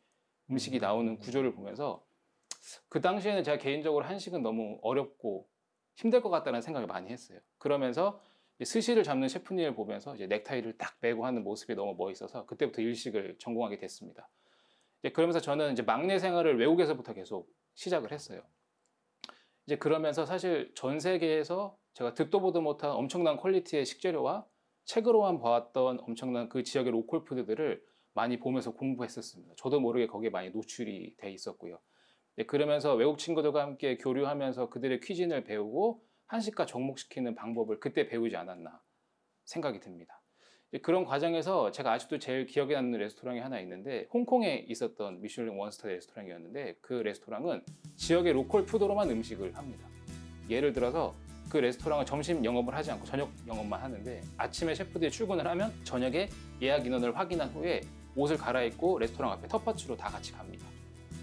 음식이 나오는 구조를 보면서 그 당시에는 제가 개인적으로 한식은 너무 어렵고 힘들 것 같다는 생각을 많이 했어요. 그러면서 스시를 잡는 셰프님을 보면서 넥타이를 딱 매고 하는 모습이 너무 멋있어서 그때부터 일식을 전공하게 됐습니다. 이제 그러면서 저는 이제 막내 생활을 외국에서부터 계속 시작을 했어요. 이제 그러면서 사실 전 세계에서 제가 듣도 보도 못한 엄청난 퀄리티의 식재료와 책으로만 봐왔던 엄청난 그 지역의 로컬 푸드들을 많이 보면서 공부했었습니다. 저도 모르게 거기에 많이 노출이 돼 있었고요. 네, 그러면서 외국 친구들과 함께 교류하면서 그들의 cuisine을 배우고 한식과 접목시키는 방법을 그때 배우지 않았나 생각이 듭니다. 그런 과정에서 제가 아직도 제일 기억에 남는 레스토랑이 하나 있는데 홍콩에 있었던 미슐랭 one star 레스토랑이었는데 그 레스토랑은 지역의 local food로만 음식을 합니다. 예를 들어서 그 레스토랑은 점심 영업을 하지 않고 저녁 영업만 하는데 아침에 셰프들이 출근을 하면 저녁에 예약 인원을 확인한 후에 옷을 갈아입고 레스토랑 앞에 텃밭으로 다 같이 갑니다.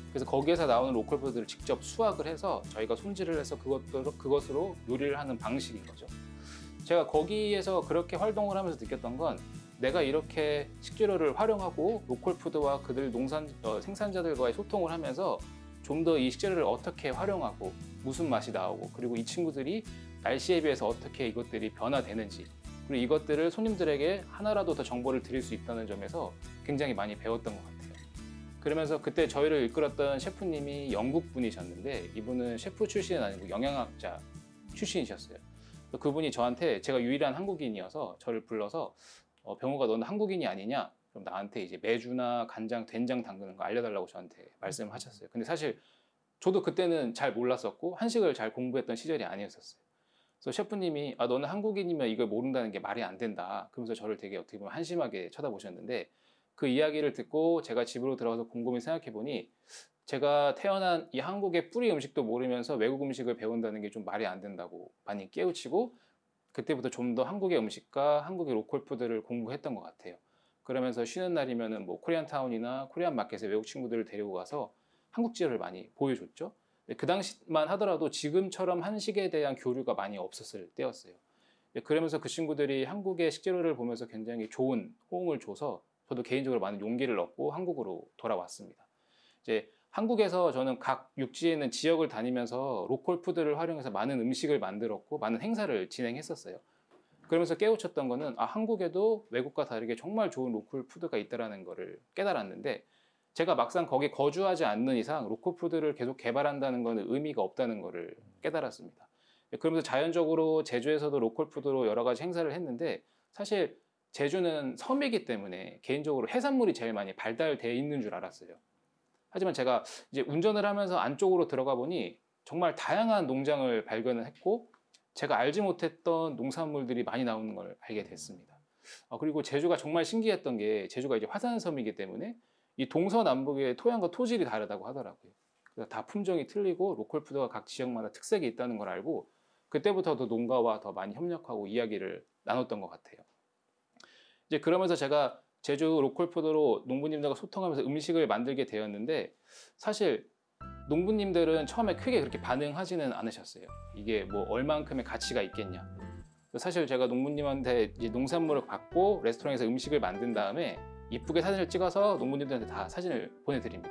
그래서 거기에서 나오는 local food를 직접 수확을 해서 저희가 손질을 해서 그것으로, 그것으로 요리를 하는 방식인 거죠. 제가 거기에서 그렇게 활동을 하면서 느꼈던 건 내가 이렇게 식재료를 활용하고 로컬 푸드와 그들 농산 어, 생산자들과의 소통을 하면서 좀 더 이 식재료를 어떻게 활용하고 무슨 맛이 나오고 그리고 이 친구들이 날씨에 비해서 어떻게 이것들이 변화되는지 그리고 이것들을 손님들에게 하나라도 더 정보를 드릴 수 있다는 점에서 굉장히 많이 배웠던 것 같아요. 그러면서 그때 저희를 이끌었던 셰프님이 영국 분이셨는데 이분은 셰프 출신은 아니고 영양학자 출신이셨어요. 그분이 저한테 제가 유일한 한국인이어서 저를 불러서 어, 병호가 너는 한국인이 아니냐? 그럼 나한테 이제 매주나 간장, 된장 담그는 거 알려달라고 저한테 말씀하셨어요. 근데 사실 저도 그때는 잘 몰랐었고 한식을 잘 공부했던 시절이 아니었었어요. 그래서 셰프님이 아 너는 한국인이면 이걸 모른다는 게 말이 안 된다. 그러면서 저를 되게 어떻게 보면 한심하게 쳐다보셨는데 그 이야기를 듣고 제가 집으로 들어가서 곰곰이 생각해 보니 제가 태어난 이 한국의 뿌리 음식도 모르면서 외국 음식을 배운다는 게 좀 말이 안 된다고 많이 깨우치고 그때부터 좀 더 한국의 음식과 한국의 local food를 공부했던 것 같아요. 그러면서 쉬는 날이면은 뭐 Korean town이나 Korean market에 외국 친구들을 데리고 가서 한국 지역을 많이 보여줬죠. 그 당시만 하더라도 지금처럼 한식에 대한 교류가 많이 없었을 때였어요. 네, 그러면서 그 친구들이 한국의 식재료를 보면서 굉장히 좋은 호응을 줘서 저도 개인적으로 많은 용기를 얻고 한국으로 돌아왔습니다. 이제 한국에서 저는 각 육지에 있는 지역을 다니면서 local food를 활용해서 많은 음식을 만들었고 많은 행사를 진행했었어요. 그러면서 깨우쳤던 거는 아 한국에도 외국과 다르게 정말 좋은 local food가 있다라는 거를 깨달았는데 제가 막상 거기 거주하지 않는 이상 local food를 계속 개발한다는 거는 의미가 없다는 거를 깨달았습니다. 그러면서 자연적으로 제주에서도 local food로 여러 가지 행사를 했는데 사실 제주는 섬이기 때문에 개인적으로 해산물이 제일 많이 발달돼 있는 줄 알았어요. 하지만 제가 이제 운전을 하면서 안쪽으로 들어가 보니 정말 다양한 농장을 발견을 했고 제가 알지 못했던 농산물들이 많이 나오는 걸 알게 됐습니다. 아, 그리고 제주가 정말 신기했던 게 제주가 이제 화산섬이기 때문에 이 동서남북의 토양과 토질이 다르다고 하더라고요. 그래서 다 품종이 틀리고 로컬 푸드가 각 지역마다 특색이 있다는 걸 알고 그때부터 더 농가와 더 많이 협력하고 이야기를 나눴던 것 같아요. 이제 그러면서 제가 제주 로컬 푸드로 농부님들과 소통하면서 음식을 만들게 되었는데 사실 농부님들은 처음에 크게 그렇게 반응하지는 않으셨어요. 이게 뭐 얼만큼의 가치가 있겠냐. 사실 제가 농부님한테 농산물을 받고 레스토랑에서 음식을 만든 다음에 이쁘게 사진을 찍어서 농부님들한테 다 사진을 보내드립니다.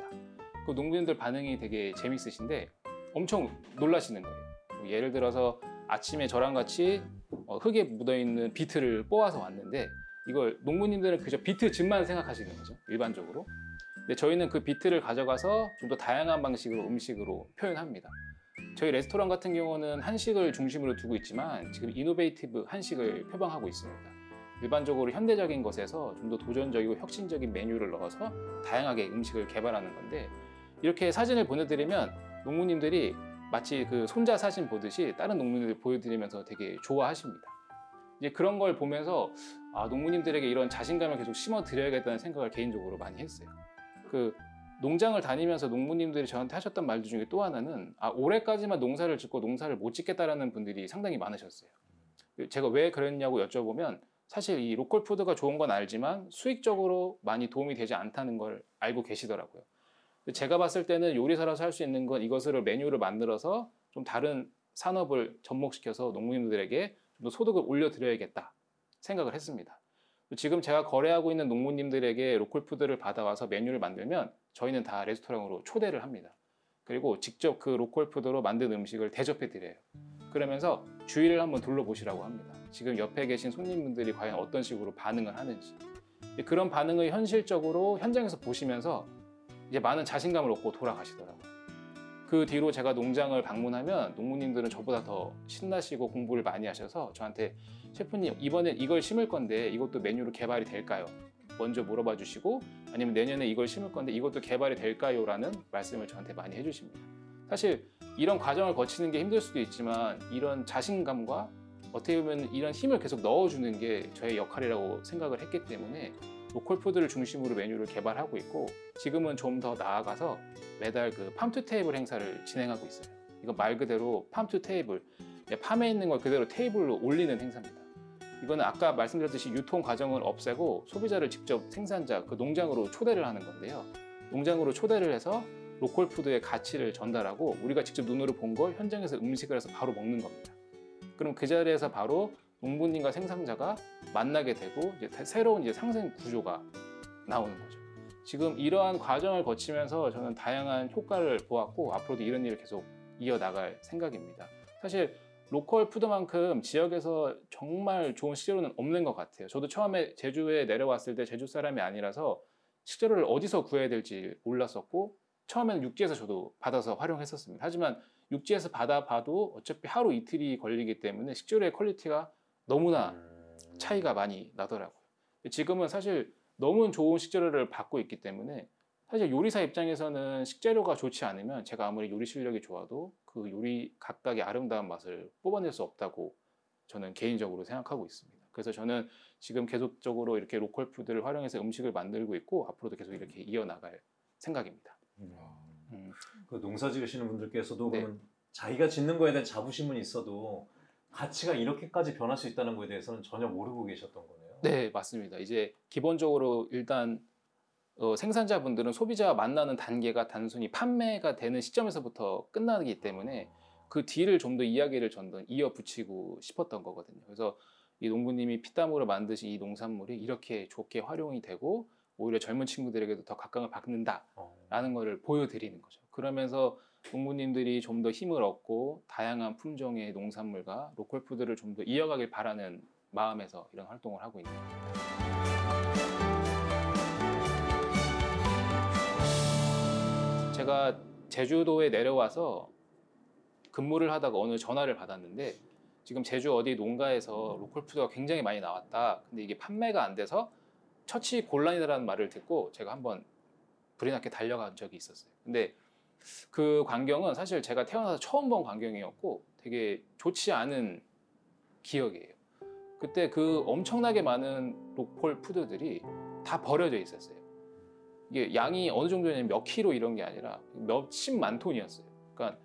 그 농부님들 반응이 되게 재밌으신데 엄청 놀라시는 거예요. 뭐 예를 들어서 아침에 저랑 같이 어, 흙에 묻어있는 비트를 뽑아서 왔는데 이걸 농부님들은 그저 비트 즙만 생각하시는 거죠. 일반적으로. 근데 저희는 그 비트를 가져가서 좀 더 다양한 방식으로 음식으로 표현합니다. 저희 레스토랑 같은 경우는 한식을 중심으로 두고 있지만 지금 이노베이티브 한식을 표방하고 있습니다. 일반적으로 현대적인 것에서 좀 더 도전적이고 혁신적인 메뉴를 넣어서 다양하게 음식을 개발하는 건데 이렇게 사진을 보내드리면 농부님들이 마치 그 손자 사진 보듯이 다른 농민들 보여드리면서 되게 좋아하십니다. 이제 그런 걸 보면서 아, 농부님들에게 이런 자신감을 계속 심어 드려야겠다는 생각을 개인적으로 많이 했어요. 그 농장을 다니면서 농부님들이 저한테 하셨던 말들 중에 또 하나는 아, 올해까지만 농사를 짓고 농사를 못 짓겠다라는 분들이 상당히 많으셨어요. 제가 왜 그랬냐고 여쭤보면 사실 이 로컬 푸드가 좋은 건 알지만 수익적으로 많이 도움이 되지 않다는 걸 알고 계시더라고요. 제가 봤을 때는 요리사라서 할 수 있는 건 이것을 메뉴를 만들어서 좀 다른 산업을 접목시켜서 농민들에게 좀 더 소득을 올려드려야겠다 생각을 했습니다. 지금 제가 거래하고 있는 농부님들에게 local food를 받아와서 메뉴를 만들면 저희는 다 레스토랑으로 초대를 합니다. 그리고 직접 그 local food로 만든 음식을 대접해 드려요. 그러면서 주위를 한번 둘러보시라고 합니다. 지금 옆에 계신 손님분들이 과연 어떤 식으로 반응을 하는지. 그런 반응을 현실적으로 현장에서 보시면서 이제 많은 자신감을 얻고 돌아가시더라고요. 그 뒤로 제가 농장을 방문하면 농부님들은 저보다 더 신나시고 공부를 많이 하셔서 저한테 셰프님 이번엔 이걸 심을 건데 이것도 메뉴로 개발이 될까요? 먼저 물어봐 주시고 아니면 내년에 이걸 심을 건데 이것도 개발이 될까요? 라는 말씀을 저한테 많이 해주십니다. 사실 이런 과정을 거치는 게 힘들 수도 있지만 이런 자신감과 어떻게 보면 이런 힘을 계속 넣어주는 게 저의 역할이라고 생각을 했기 때문에 local food를 중심으로 메뉴를 개발하고 있고 지금은 좀 더 나아가서 매달 그 farm to table 행사를 진행하고 있어요. 이거 말 그대로 farm to table farm에 있는 걸 그대로 테이블로 올리는 행사입니다. 이거는 아까 말씀드렸듯이 유통 과정을 없애고 소비자를 직접 생산자 그 농장으로 초대를 하는 건데요. 농장으로 초대를 해서 local food의 가치를 전달하고 우리가 직접 눈으로 본 걸 현장에서 음식을 해서 바로 먹는 겁니다. 그럼 그 자리에서 바로 농부님과 생산자가 만나게 되고 이제 새로운 이제 상생 구조가 나오는 거죠. 지금 이러한 과정을 거치면서 저는 다양한 효과를 보았고 앞으로도 이런 일을 계속 이어나갈 생각입니다. 사실 로컬 푸드만큼 지역에서 정말 좋은 식재료는 없는 것 같아요. 저도 처음에 제주에 내려왔을 때 제주 사람이 아니라서 식재료를 어디서 구해야 될지 몰랐었고 처음에는 육지에서 저도 받아서 활용했었습니다. 하지만 육지에서 받아봐도 어차피 하루 이틀이 걸리기 때문에 식재료의 quality가 너무나 음. 차이가 많이 나더라고요. 지금은 사실 너무 좋은 식재료를 받고 있기 때문에 사실 요리사 입장에서는 식재료가 좋지 않으면 제가 아무리 요리 실력이 좋아도 그 요리 각각의 아름다운 맛을 뽑아낼 수 없다고 저는 개인적으로 생각하고 있습니다. 그래서 저는 지금 계속적으로 이렇게 local food를 활용해서 음식을 만들고 있고 앞으로도 계속 이렇게 이어나갈 생각입니다. 음. 그 농사 지으시는 분들께서도 네. 그러면 자기가 짓는 거에 대한 자부심은 있어도 가치가 이렇게까지 변할 수 있다는 거에 대해서는 전혀 모르고 계셨던 거네요. 네, 맞습니다. 이제 기본적으로 일단 어, 생산자분들은 소비자와 만나는 단계가 단순히 판매가 되는 시점에서부터 끝나기 때문에 그 뒤를 좀 더 이야기를 전더 이어 붙이고 싶었던 거거든요. 그래서 이 농부님이 피땀으로 만드신 이 농산물이 이렇게 좋게 활용이 되고 오히려 젊은 친구들에게도 더 각광을 받는다라는 어. 거를 보여드리는 거죠. 그러면서 농부님들이 좀 더 힘을 얻고 다양한 품종의 농산물과 local food를 좀 더 이어가길 바라는 마음에서 이런 활동을 하고 있는 겁니다. 제가 제주도에 내려와서 근무를 하다가 어느 전화를 받았는데 지금 제주 어디 농가에서 local food가 굉장히 많이 나왔다. 근데 이게 판매가 안 돼서 처치 곤란이라는 말을 듣고 제가 한번 불이 나게 달려간 적이 있었어요. 근데 그 광경은 사실 제가 태어나서 처음 본 광경이었고 되게 좋지 않은 기억이에요. 그때 그 엄청나게 많은 local food들이 다 버려져 있었어요. 이게 양이 어느 정도냐면 몇 킬로 이런 게 아니라 몇십만 톤이었어요. 그러니까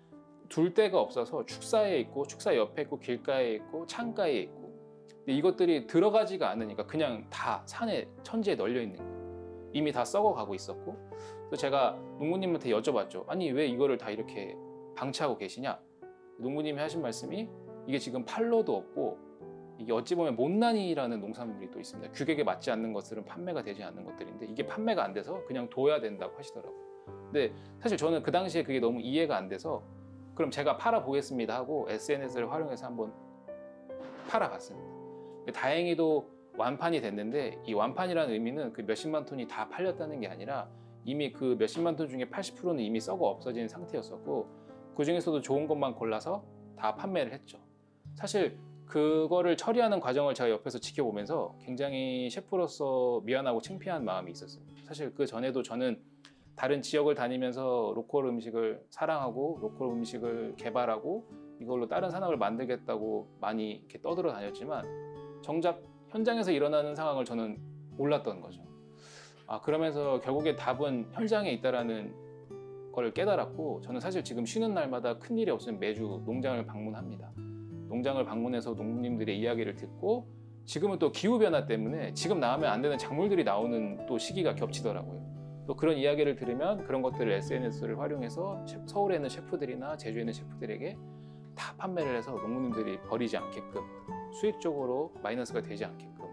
둘 데가 없어서 축사에 있고 축사 옆에 있고 길가에 있고 창가에 있고 근데 이것들이 들어가지가 않으니까 그냥 다 산에 천지에 널려 있는 거예요. 이미 다 썩어가고 있었고 그래서 제가 농부님한테 여쭤봤죠. 아니 왜 이거를 다 이렇게 방치하고 계시냐? 농부님이 하신 말씀이 이게 지금 팔로도 없고 이게 어찌 보면 못난이라는 농산물이 또 있습니다. 규격에 맞지 않는 것들은 판매가 되지 않는 것들인데 이게 판매가 안 돼서 그냥 둬야 된다고 하시더라고요. 근데 사실 저는 그 당시에 그게 너무 이해가 안 돼서 그럼 제가 팔아 보겠습니다 하고 SNS를 활용해서 한번 팔아봤습니다. 다행히도 완판이 됐는데 이 완판이라는 의미는 그 몇십만 톤이 다 팔렸다는 게 아니라 이미 그 몇십만 톤 중에 80%는 이미 썩어 없어진 상태였었고 그 중에서도 좋은 것만 골라서 다 판매를 했죠. 사실 그거를 처리하는 과정을 제가 옆에서 지켜보면서 굉장히 셰프로서 미안하고 창피한 마음이 있었어요. 사실 그 전에도 저는 다른 지역을 다니면서 local 음식을 사랑하고 local 음식을 개발하고 이걸로 다른 산업을 만들겠다고 많이 이렇게 떠들어 다녔지만 정작 현장에서 일어나는 상황을 저는 몰랐던 거죠. 아 그러면서 결국에 답은 현장에 있다라는 걸 깨달았고 저는 사실 지금 쉬는 날마다 큰 일이 없으면 매주 농장을 방문합니다. 농장을 방문해서 농부님들의 이야기를 듣고 지금은 또 기후 변화 때문에 지금 나오면 안 되는 작물들이 나오는 또 시기가 겹치더라고요. 또 그런 이야기를 들으면 그런 것들을 SNS를 활용해서 셰- 서울에 있는 셰프들이나 제주에 있는 셰프들에게 다 판매를 해서 농부님들이 버리지 않게끔 수익적으로 마이너스가 되지 않게끔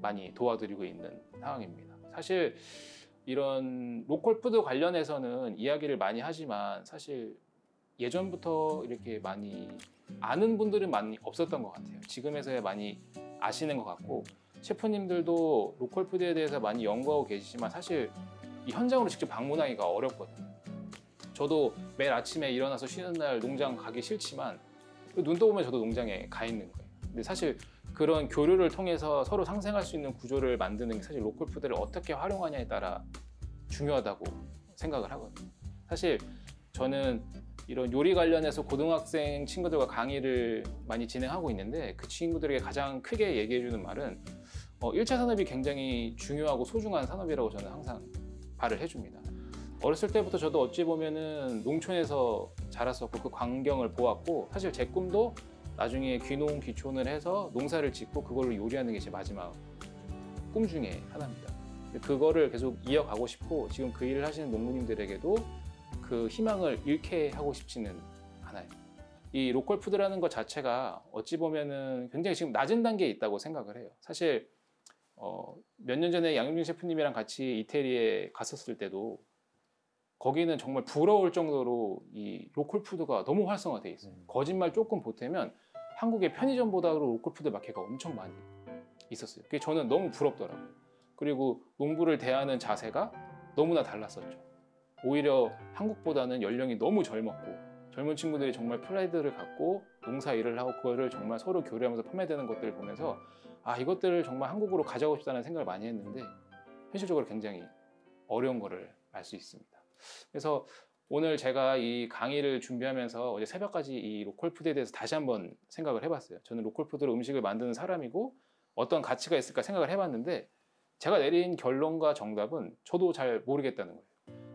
많이 도와드리고 있는 상황입니다. 사실 이런 local food 관련해서는 이야기를 많이 하지만 사실 예전부터 이렇게 많이 아는 분들은 많이 없었던 것 같아요. 지금에서야 많이 아시는 것 같고 셰프님들도 local food에 대해서 많이 연구하고 계시지만 사실 이 현장으로 직접 방문하기가 어렵거든요. 저도 매일 아침에 일어나서 쉬는 날 농장 가기 싫지만 눈 떠보면 저도 농장에 가 있는 거예요. 근데 사실 그런 교류를 통해서 서로 상생할 수 있는 구조를 만드는 게 사실 로컬 푸드를 어떻게 활용하냐에 따라 중요하다고 생각을 하거든요. 사실 저는 이런 요리 관련해서 고등학생 친구들과 강의를 많이 진행하고 있는데 그 친구들에게 가장 크게 얘기해 주는 말은 어, 1차 산업이 굉장히 중요하고 소중한 산업이라고 저는 항상 말을 해줍니다. 어렸을 때부터 저도 어찌 보면은 농촌에서 자랐었고 그 광경을 보았고 사실 제 꿈도 나중에 귀농 귀촌을 해서 농사를 짓고 그걸로 요리하는 게 제 마지막 꿈 중에 하나입니다. 그거를 계속 이어가고 싶고 지금 그 일을 하시는 농부님들에게도 그 희망을 잃게 하고 싶지는 않아요. 이 로컬 푸드라는 것 자체가 어찌 보면은 굉장히 지금 낮은 단계에 있다고 생각을 해요. 사실 어, 몇 년 전에 양윤준 셰프님이랑 같이 이태리에 갔었을 때도 거기는 정말 부러울 정도로 이 local food가 너무 활성화돼 있어요. 음. 거짓말 조금 보태면 한국의 편의점보다도 local food market가 엄청 많이 있었어요. 그게 저는 너무 부럽더라고요. 그리고 농부를 대하는 자세가 너무나 달랐었죠. 오히려 한국보다는 연령이 너무 젊었고 젊은 친구들이 정말 프라이드를 갖고 농사 일을 하고 그거를 정말 서로 교류하면서 판매되는 것들을 보면서 아 이것들을 정말 한국으로 가져가고 싶다는 생각을 많이 했는데 현실적으로 굉장히 어려운 거를 알 수 있습니다. 그래서 오늘 제가 이 강의를 준비하면서 어제 새벽까지 이 로컬 푸드에 대해서 다시 한번 생각을 해봤어요. 저는 로컬 푸드로 음식을 만드는 사람이고 어떤 가치가 있을까 생각을 해봤는데 제가 내린 결론과 정답은 저도 잘 모르겠다는 거예요.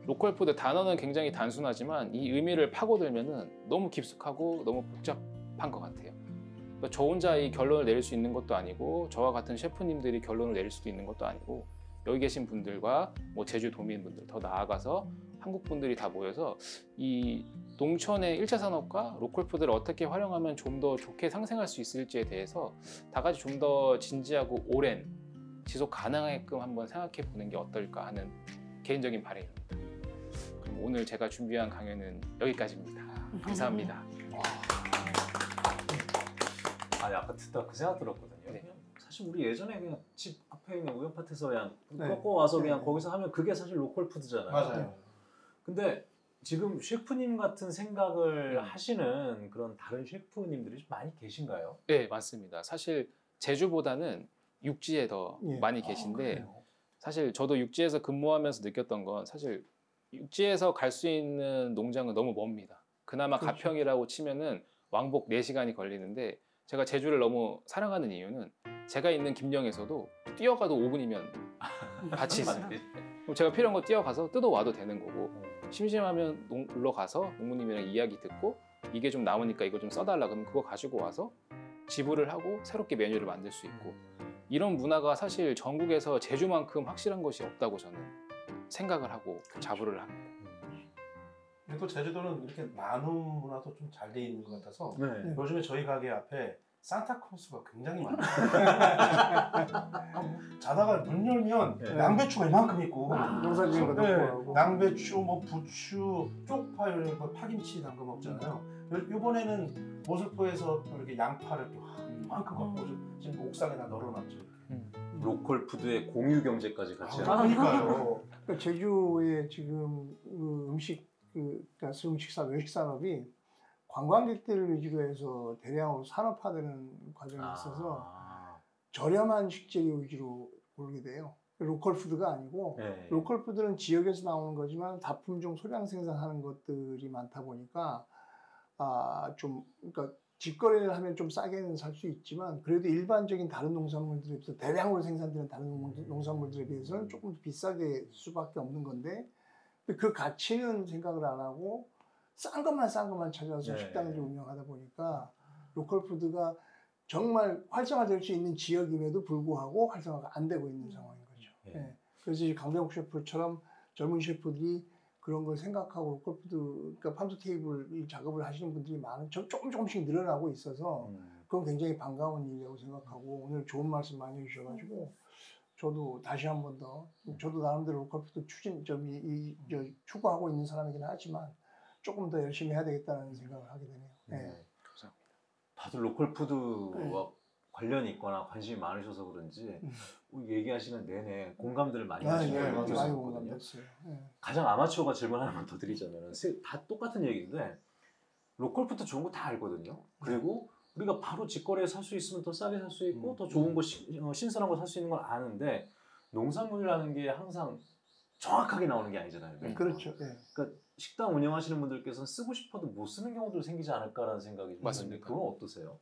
로컬 푸드 단어는 굉장히 단순하지만 이 의미를 파고들면은 너무 깊숙하고 너무 복잡한 것 같아요. 그러니까 저 혼자 이 결론을 내릴 수 있는 것도 아니고 저와 같은 셰프님들이 결론을 내릴 수도 있는 것도 아니고 여기 계신 분들과 뭐 제주 도민분들 더 나아가서 한국 분들이 다 모여서 이 농촌의 1차 산업과 로컬 푸드를 어떻게 활용하면 좀 더 좋게 상생할 수 있을지에 대해서 다 같이 좀 더 진지하고 오랜 지속 가능하게끔 한번 생각해 보는 게 어떨까 하는 개인적인 바람입니다. 그럼 오늘 제가 준비한 강연은 여기까지입니다. 감사합니다. 아니 아까 듣다 그 생각 들었거든요. 네. 그냥 사실 우리 예전에 그냥 집 앞에 있는 우연파트에서 그냥 네. 꺾어 와서 그냥 네. 거기서 하면 그게 사실 로컬 푸드잖아요. 맞아요. 근데 지금 셰프님 같은 생각을 음. 하시는 그런 다른 셰프님들이 좀 많이 계신가요? 네, 맞습니다. 사실 제주보다는 육지에 더 예. 많이 아, 계신데 그래요? 사실 저도 육지에서 근무하면서 느꼈던 건 사실 육지에서 갈 수 있는 농장은 너무 멉니다. 그나마 그렇죠. 가평이라고 치면은 왕복 4시간이 걸리는데 제가 제주를 너무 사랑하는 이유는 제가 있는 김영에서도 뛰어가도 5분이면 같이 있어요. 그럼 제가 필요한 거 뛰어가서 뜯어와도 되는 거고 심심하면 농, 놀러 가서 농부님이랑 이야기 듣고 이게 좀 남으니까 이거 좀 써달라 그러면 그거 가지고 와서 지불을 하고 새롭게 메뉴를 만들 수 있고 이런 문화가 사실 전국에서 제주만큼 확실한 것이 없다고 저는 생각을 하고 자부를 합니다. 그리고 제주도는 이렇게 나눔 문화도 좀 잘 돼 있는 것 같아서 네. 요즘에 저희 가게 앞에 산타클로스가 굉장히 많아요. 자다가 문 열면 네. 양배추가 이만큼 있고 농사 지은 거 네. 양배추, 뭐 부추, 쪽파 이런 거 파김치 담가 먹잖아요. 요- 요번에는 모슬포에서 또 이렇게 양파를 또 이만큼 갖고 오죠. 지금 옥상에다 널어놨죠. 로컬 푸드의 공유 경제까지 같이 아, 그러니까요. 그러니까 제주의 지금 그 음식 그 그러니까 음식산 외식 산업이 관광객들을 위주로 해서 대량으로 산업화되는 과정이 있어서 아. 저렴한 식재료 위주로 고르게 돼요. 로컬 푸드가 아니고 네. 로컬 푸드는 지역에서 나오는 거지만 다품종 소량 생산하는 것들이 많다 보니까 아 좀 그러니까 직거래를 하면 좀 싸게는 살 수 있지만 그래도 일반적인 다른 농산물들에 비해서 대량으로 생산되는 다른 농- 농산물들에 비해서는 조금 더 비쌀 수밖에 없는 건데 그 가치는 생각을 안 하고 싼 것만 싼 것만 찾아서 네. 식당을 운영하다 보니까 로컬 푸드가 정말 활성화될 수 있는 지역임에도 불구하고 활성화가 안 되고 있는 상황인 거죠. 예. 예. 그래서 이제 강병욱 셰프처럼 젊은 셰프들이 그런 걸 생각하고 로컬 푸드, 그러니까 farm's table 이 작업을 하시는 분들이 많은, 조- 조금 조금씩 늘어나고 있어서 음. 그건 굉장히 반가운 일이라고 생각하고 오늘 좋은 말씀 많이 해주셔가지고 저도 다시 한 번 더, 저도 나름대로 로컬 푸드 추진, 좀 이, 이, 저, 추구하고 있는 사람이긴 하지만 조금 더 열심히 해야 되겠다는 생각을 하게 되네요. 예. 네. 다들 로컬 푸드와 네. 관련이 있거나 관심이 많으셔서 그런지 음. 얘기하시는 내내 공감들을 많이 아, 하시는 예, 느꼈었거든요. 공감됐어요. 예. 가장 아마추어가 질문 하나만 더 드리자면 다 똑같은 얘기인데 로컬 푸드 좋은 거 다 알거든요. 그리고 우리가 바로 직거래에 살 수 있으면 더 싸게 살 수 있고 음. 더 좋은 거 시- 어, 신선한 거 살 수 있는 걸 아는데 농산물이라는 게 항상 정확하게 나오는 게 아니잖아요. 음. 그렇죠. 예. 그러니까 식당 운영하시는 분들께서는 쓰고 싶어도 못 쓰는 경우도 생기지 않을까라는 생각이 좀 맞습니다. 드는데 그건 어떠세요?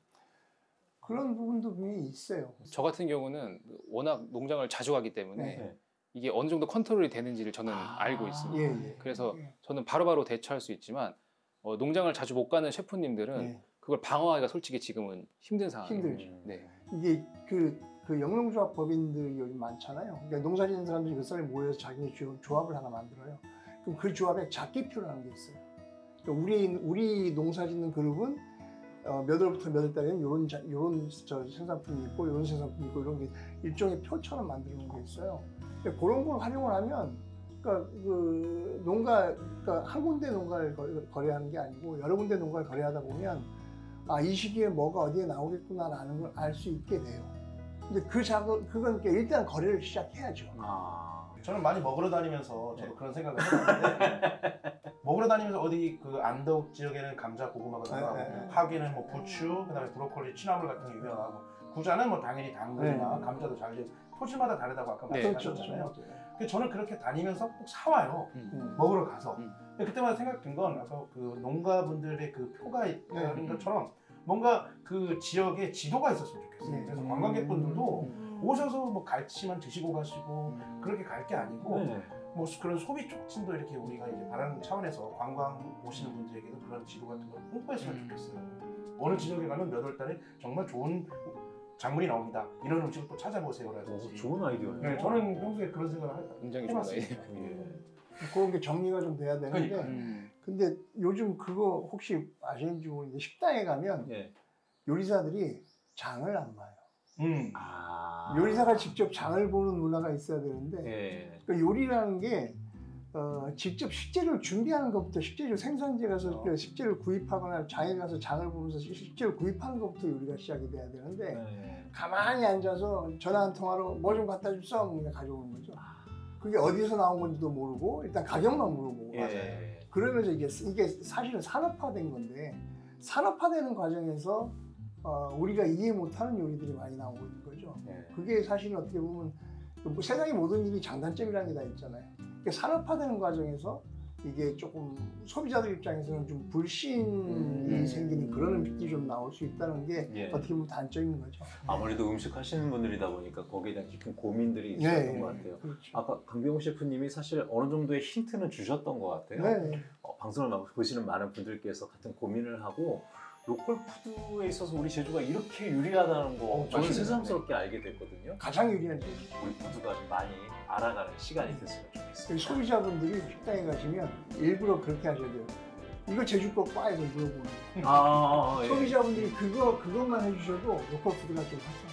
그런 부분도 분명히 있어요. 저 같은 경우는 워낙 농장을 자주 가기 때문에 네. 이게 어느 정도 컨트롤이 되는지를 저는 아. 알고 있습니다. 예, 예. 그래서 예. 저는 바로 바로 대처할 수 있지만 어, 농장을 자주 못 가는 셰프님들은 예. 그걸 방어하기가 솔직히 지금은 힘든 상황이에요. 힘들죠. 음. 네. 이게 그, 그 영농조합 법인들이 요즘 많잖아요. 그러니까 농사 짓는 사람들이 몇 사람이 모여서 자기네 조- 조합을 하나 만들어요. 그럼 그 조합에 작기표라는 게 있어요. 그러니까 우리, 우리 농사 짓는 그룹은 어, 몇 월부터 몇 월 달에는 요런, 자, 요런 저 생산품이 있고 요런 생산품이 있고 이런 게 일종의 표처럼 놓은 게 있어요. 근데 그런 걸 활용을 하면 그러니까 그 농가 그러니까 한 군데 농가를 거- 거래하는 게 아니고 여러 군데 농가를 거래하다 보면 아 이 시기에 뭐가 어디에 나오겠구나라는 걸 알 수 있게 돼요. 근데 그 작업 그건 일단 거래를 시작해야죠. 아. 저는 많이 먹으러 다니면서 저도 네. 그런 생각을 해봤는데 먹으러 다니면서 어디 그 안덕 지역에는 감자 고구마가 나가고 네, 네, 네. 하기는 뭐 부추 그다음에 브로콜리 취나물 같은 게 유명하고 구자는 뭐 당연히 당근이나 네. 감자도 잘 되고 토지마다 다르다고 아까 네. 그렇죠. 말씀하셨잖아요. 근데 저는 그렇게 다니면서 꼭 사와요. 음. 먹으러 가서. 음. 그때마다 생각 든건 아까 그 농가분들의 그 표가 있다는 네. 것처럼 뭔가 그 지역에 지도가 있었으면 좋겠어요. 네. 그래서 음. 관광객분들도 음. 오셔서 뭐 갈치만 드시고 가시고 음. 그렇게 갈 게 아니고 네. 뭐 그런 소비 촉진도 이렇게 우리가 이제 바라는 차원에서 관광 오시는 분들에게도 그런 지도 같은 걸 홍보했으면 음. 좋겠어요. 어느 지역에 가면 몇 월 달에 정말 좋은 작물이 나옵니다. 이런 음식을 또 어, 찾아보세요라든지. 좋은 아이디어네요. 네, 저는 평소에 그런 생각을 하- 굉장히 좋은 해봤습니다. 아이디어. 예. 그런 게 정리가 좀 돼야 되는데 그러니까요. 음. 근데 요즘 그거 혹시 아시는지 모르겠는데 식당에 가면 예. 요리사들이 장을 안 봐요. 음. 아. 요리사가 직접 장을 보는 문화가 있어야 되는데 예. 그러니까 요리라는 게 어, 직접 식재료를 준비하는 것부터 식재료 생산지에 가서 어. 그 식재료를 구입하거나 장에 가서 장을 보면서 식- 식재료를 구입하는 것부터 요리가 시작이 돼야 되는데 네. 가만히 앉아서 전화 한 통화로 뭐 좀 갖다 줍소 그냥 가져오는 거죠. 그게 어디서 나온 건지도 모르고 일단 가격만 물어보고 예. 그러면서 이게 이게 사실은 산업화된 건데 산업화되는 과정에서 어, 우리가 이해 못하는 요리들이 많이 나오고 있는 거죠. 예. 그게 사실 어떻게 보면 뭐 세상의 모든 일이 장단점이라는 게 다 있잖아요. 그러니까 산업화되는 과정에서 이게 조금 소비자들 입장에서는 좀 불신이 음. 생기는 그런 음식들이 좀 나올 수 있다는 게 예. 어떻게 보면 단점인 거죠. 아무래도 음식 하시는 분들이다 보니까 거기에 대한 깊은 고민들이 있었던 것 같아요. 그렇죠. 아까 강병호 셰프님이 사실 어느 정도의 힌트는 주셨던 것 같아요. 네. 어, 방송을 막 보시는 많은 분들께서 같은 고민을 하고 로컬 푸드에 있어서 우리 제주가 이렇게 유리하다는 거 어, 저는. 새삼스럽게 알게 됐거든요. 가장 유리한 점. 우리 좀 많이 알아가는 시간이 됐으면 좋겠습니다. 소비자분들이 식당에 가시면 일부러 그렇게 하셔야 돼요. 이거 제주 거 과에서 물어보는 거예요. 아, 아, 아, 예. 소비자분들이 그거 그것만 해주셔도 로컬 푸드가 좀 활성화.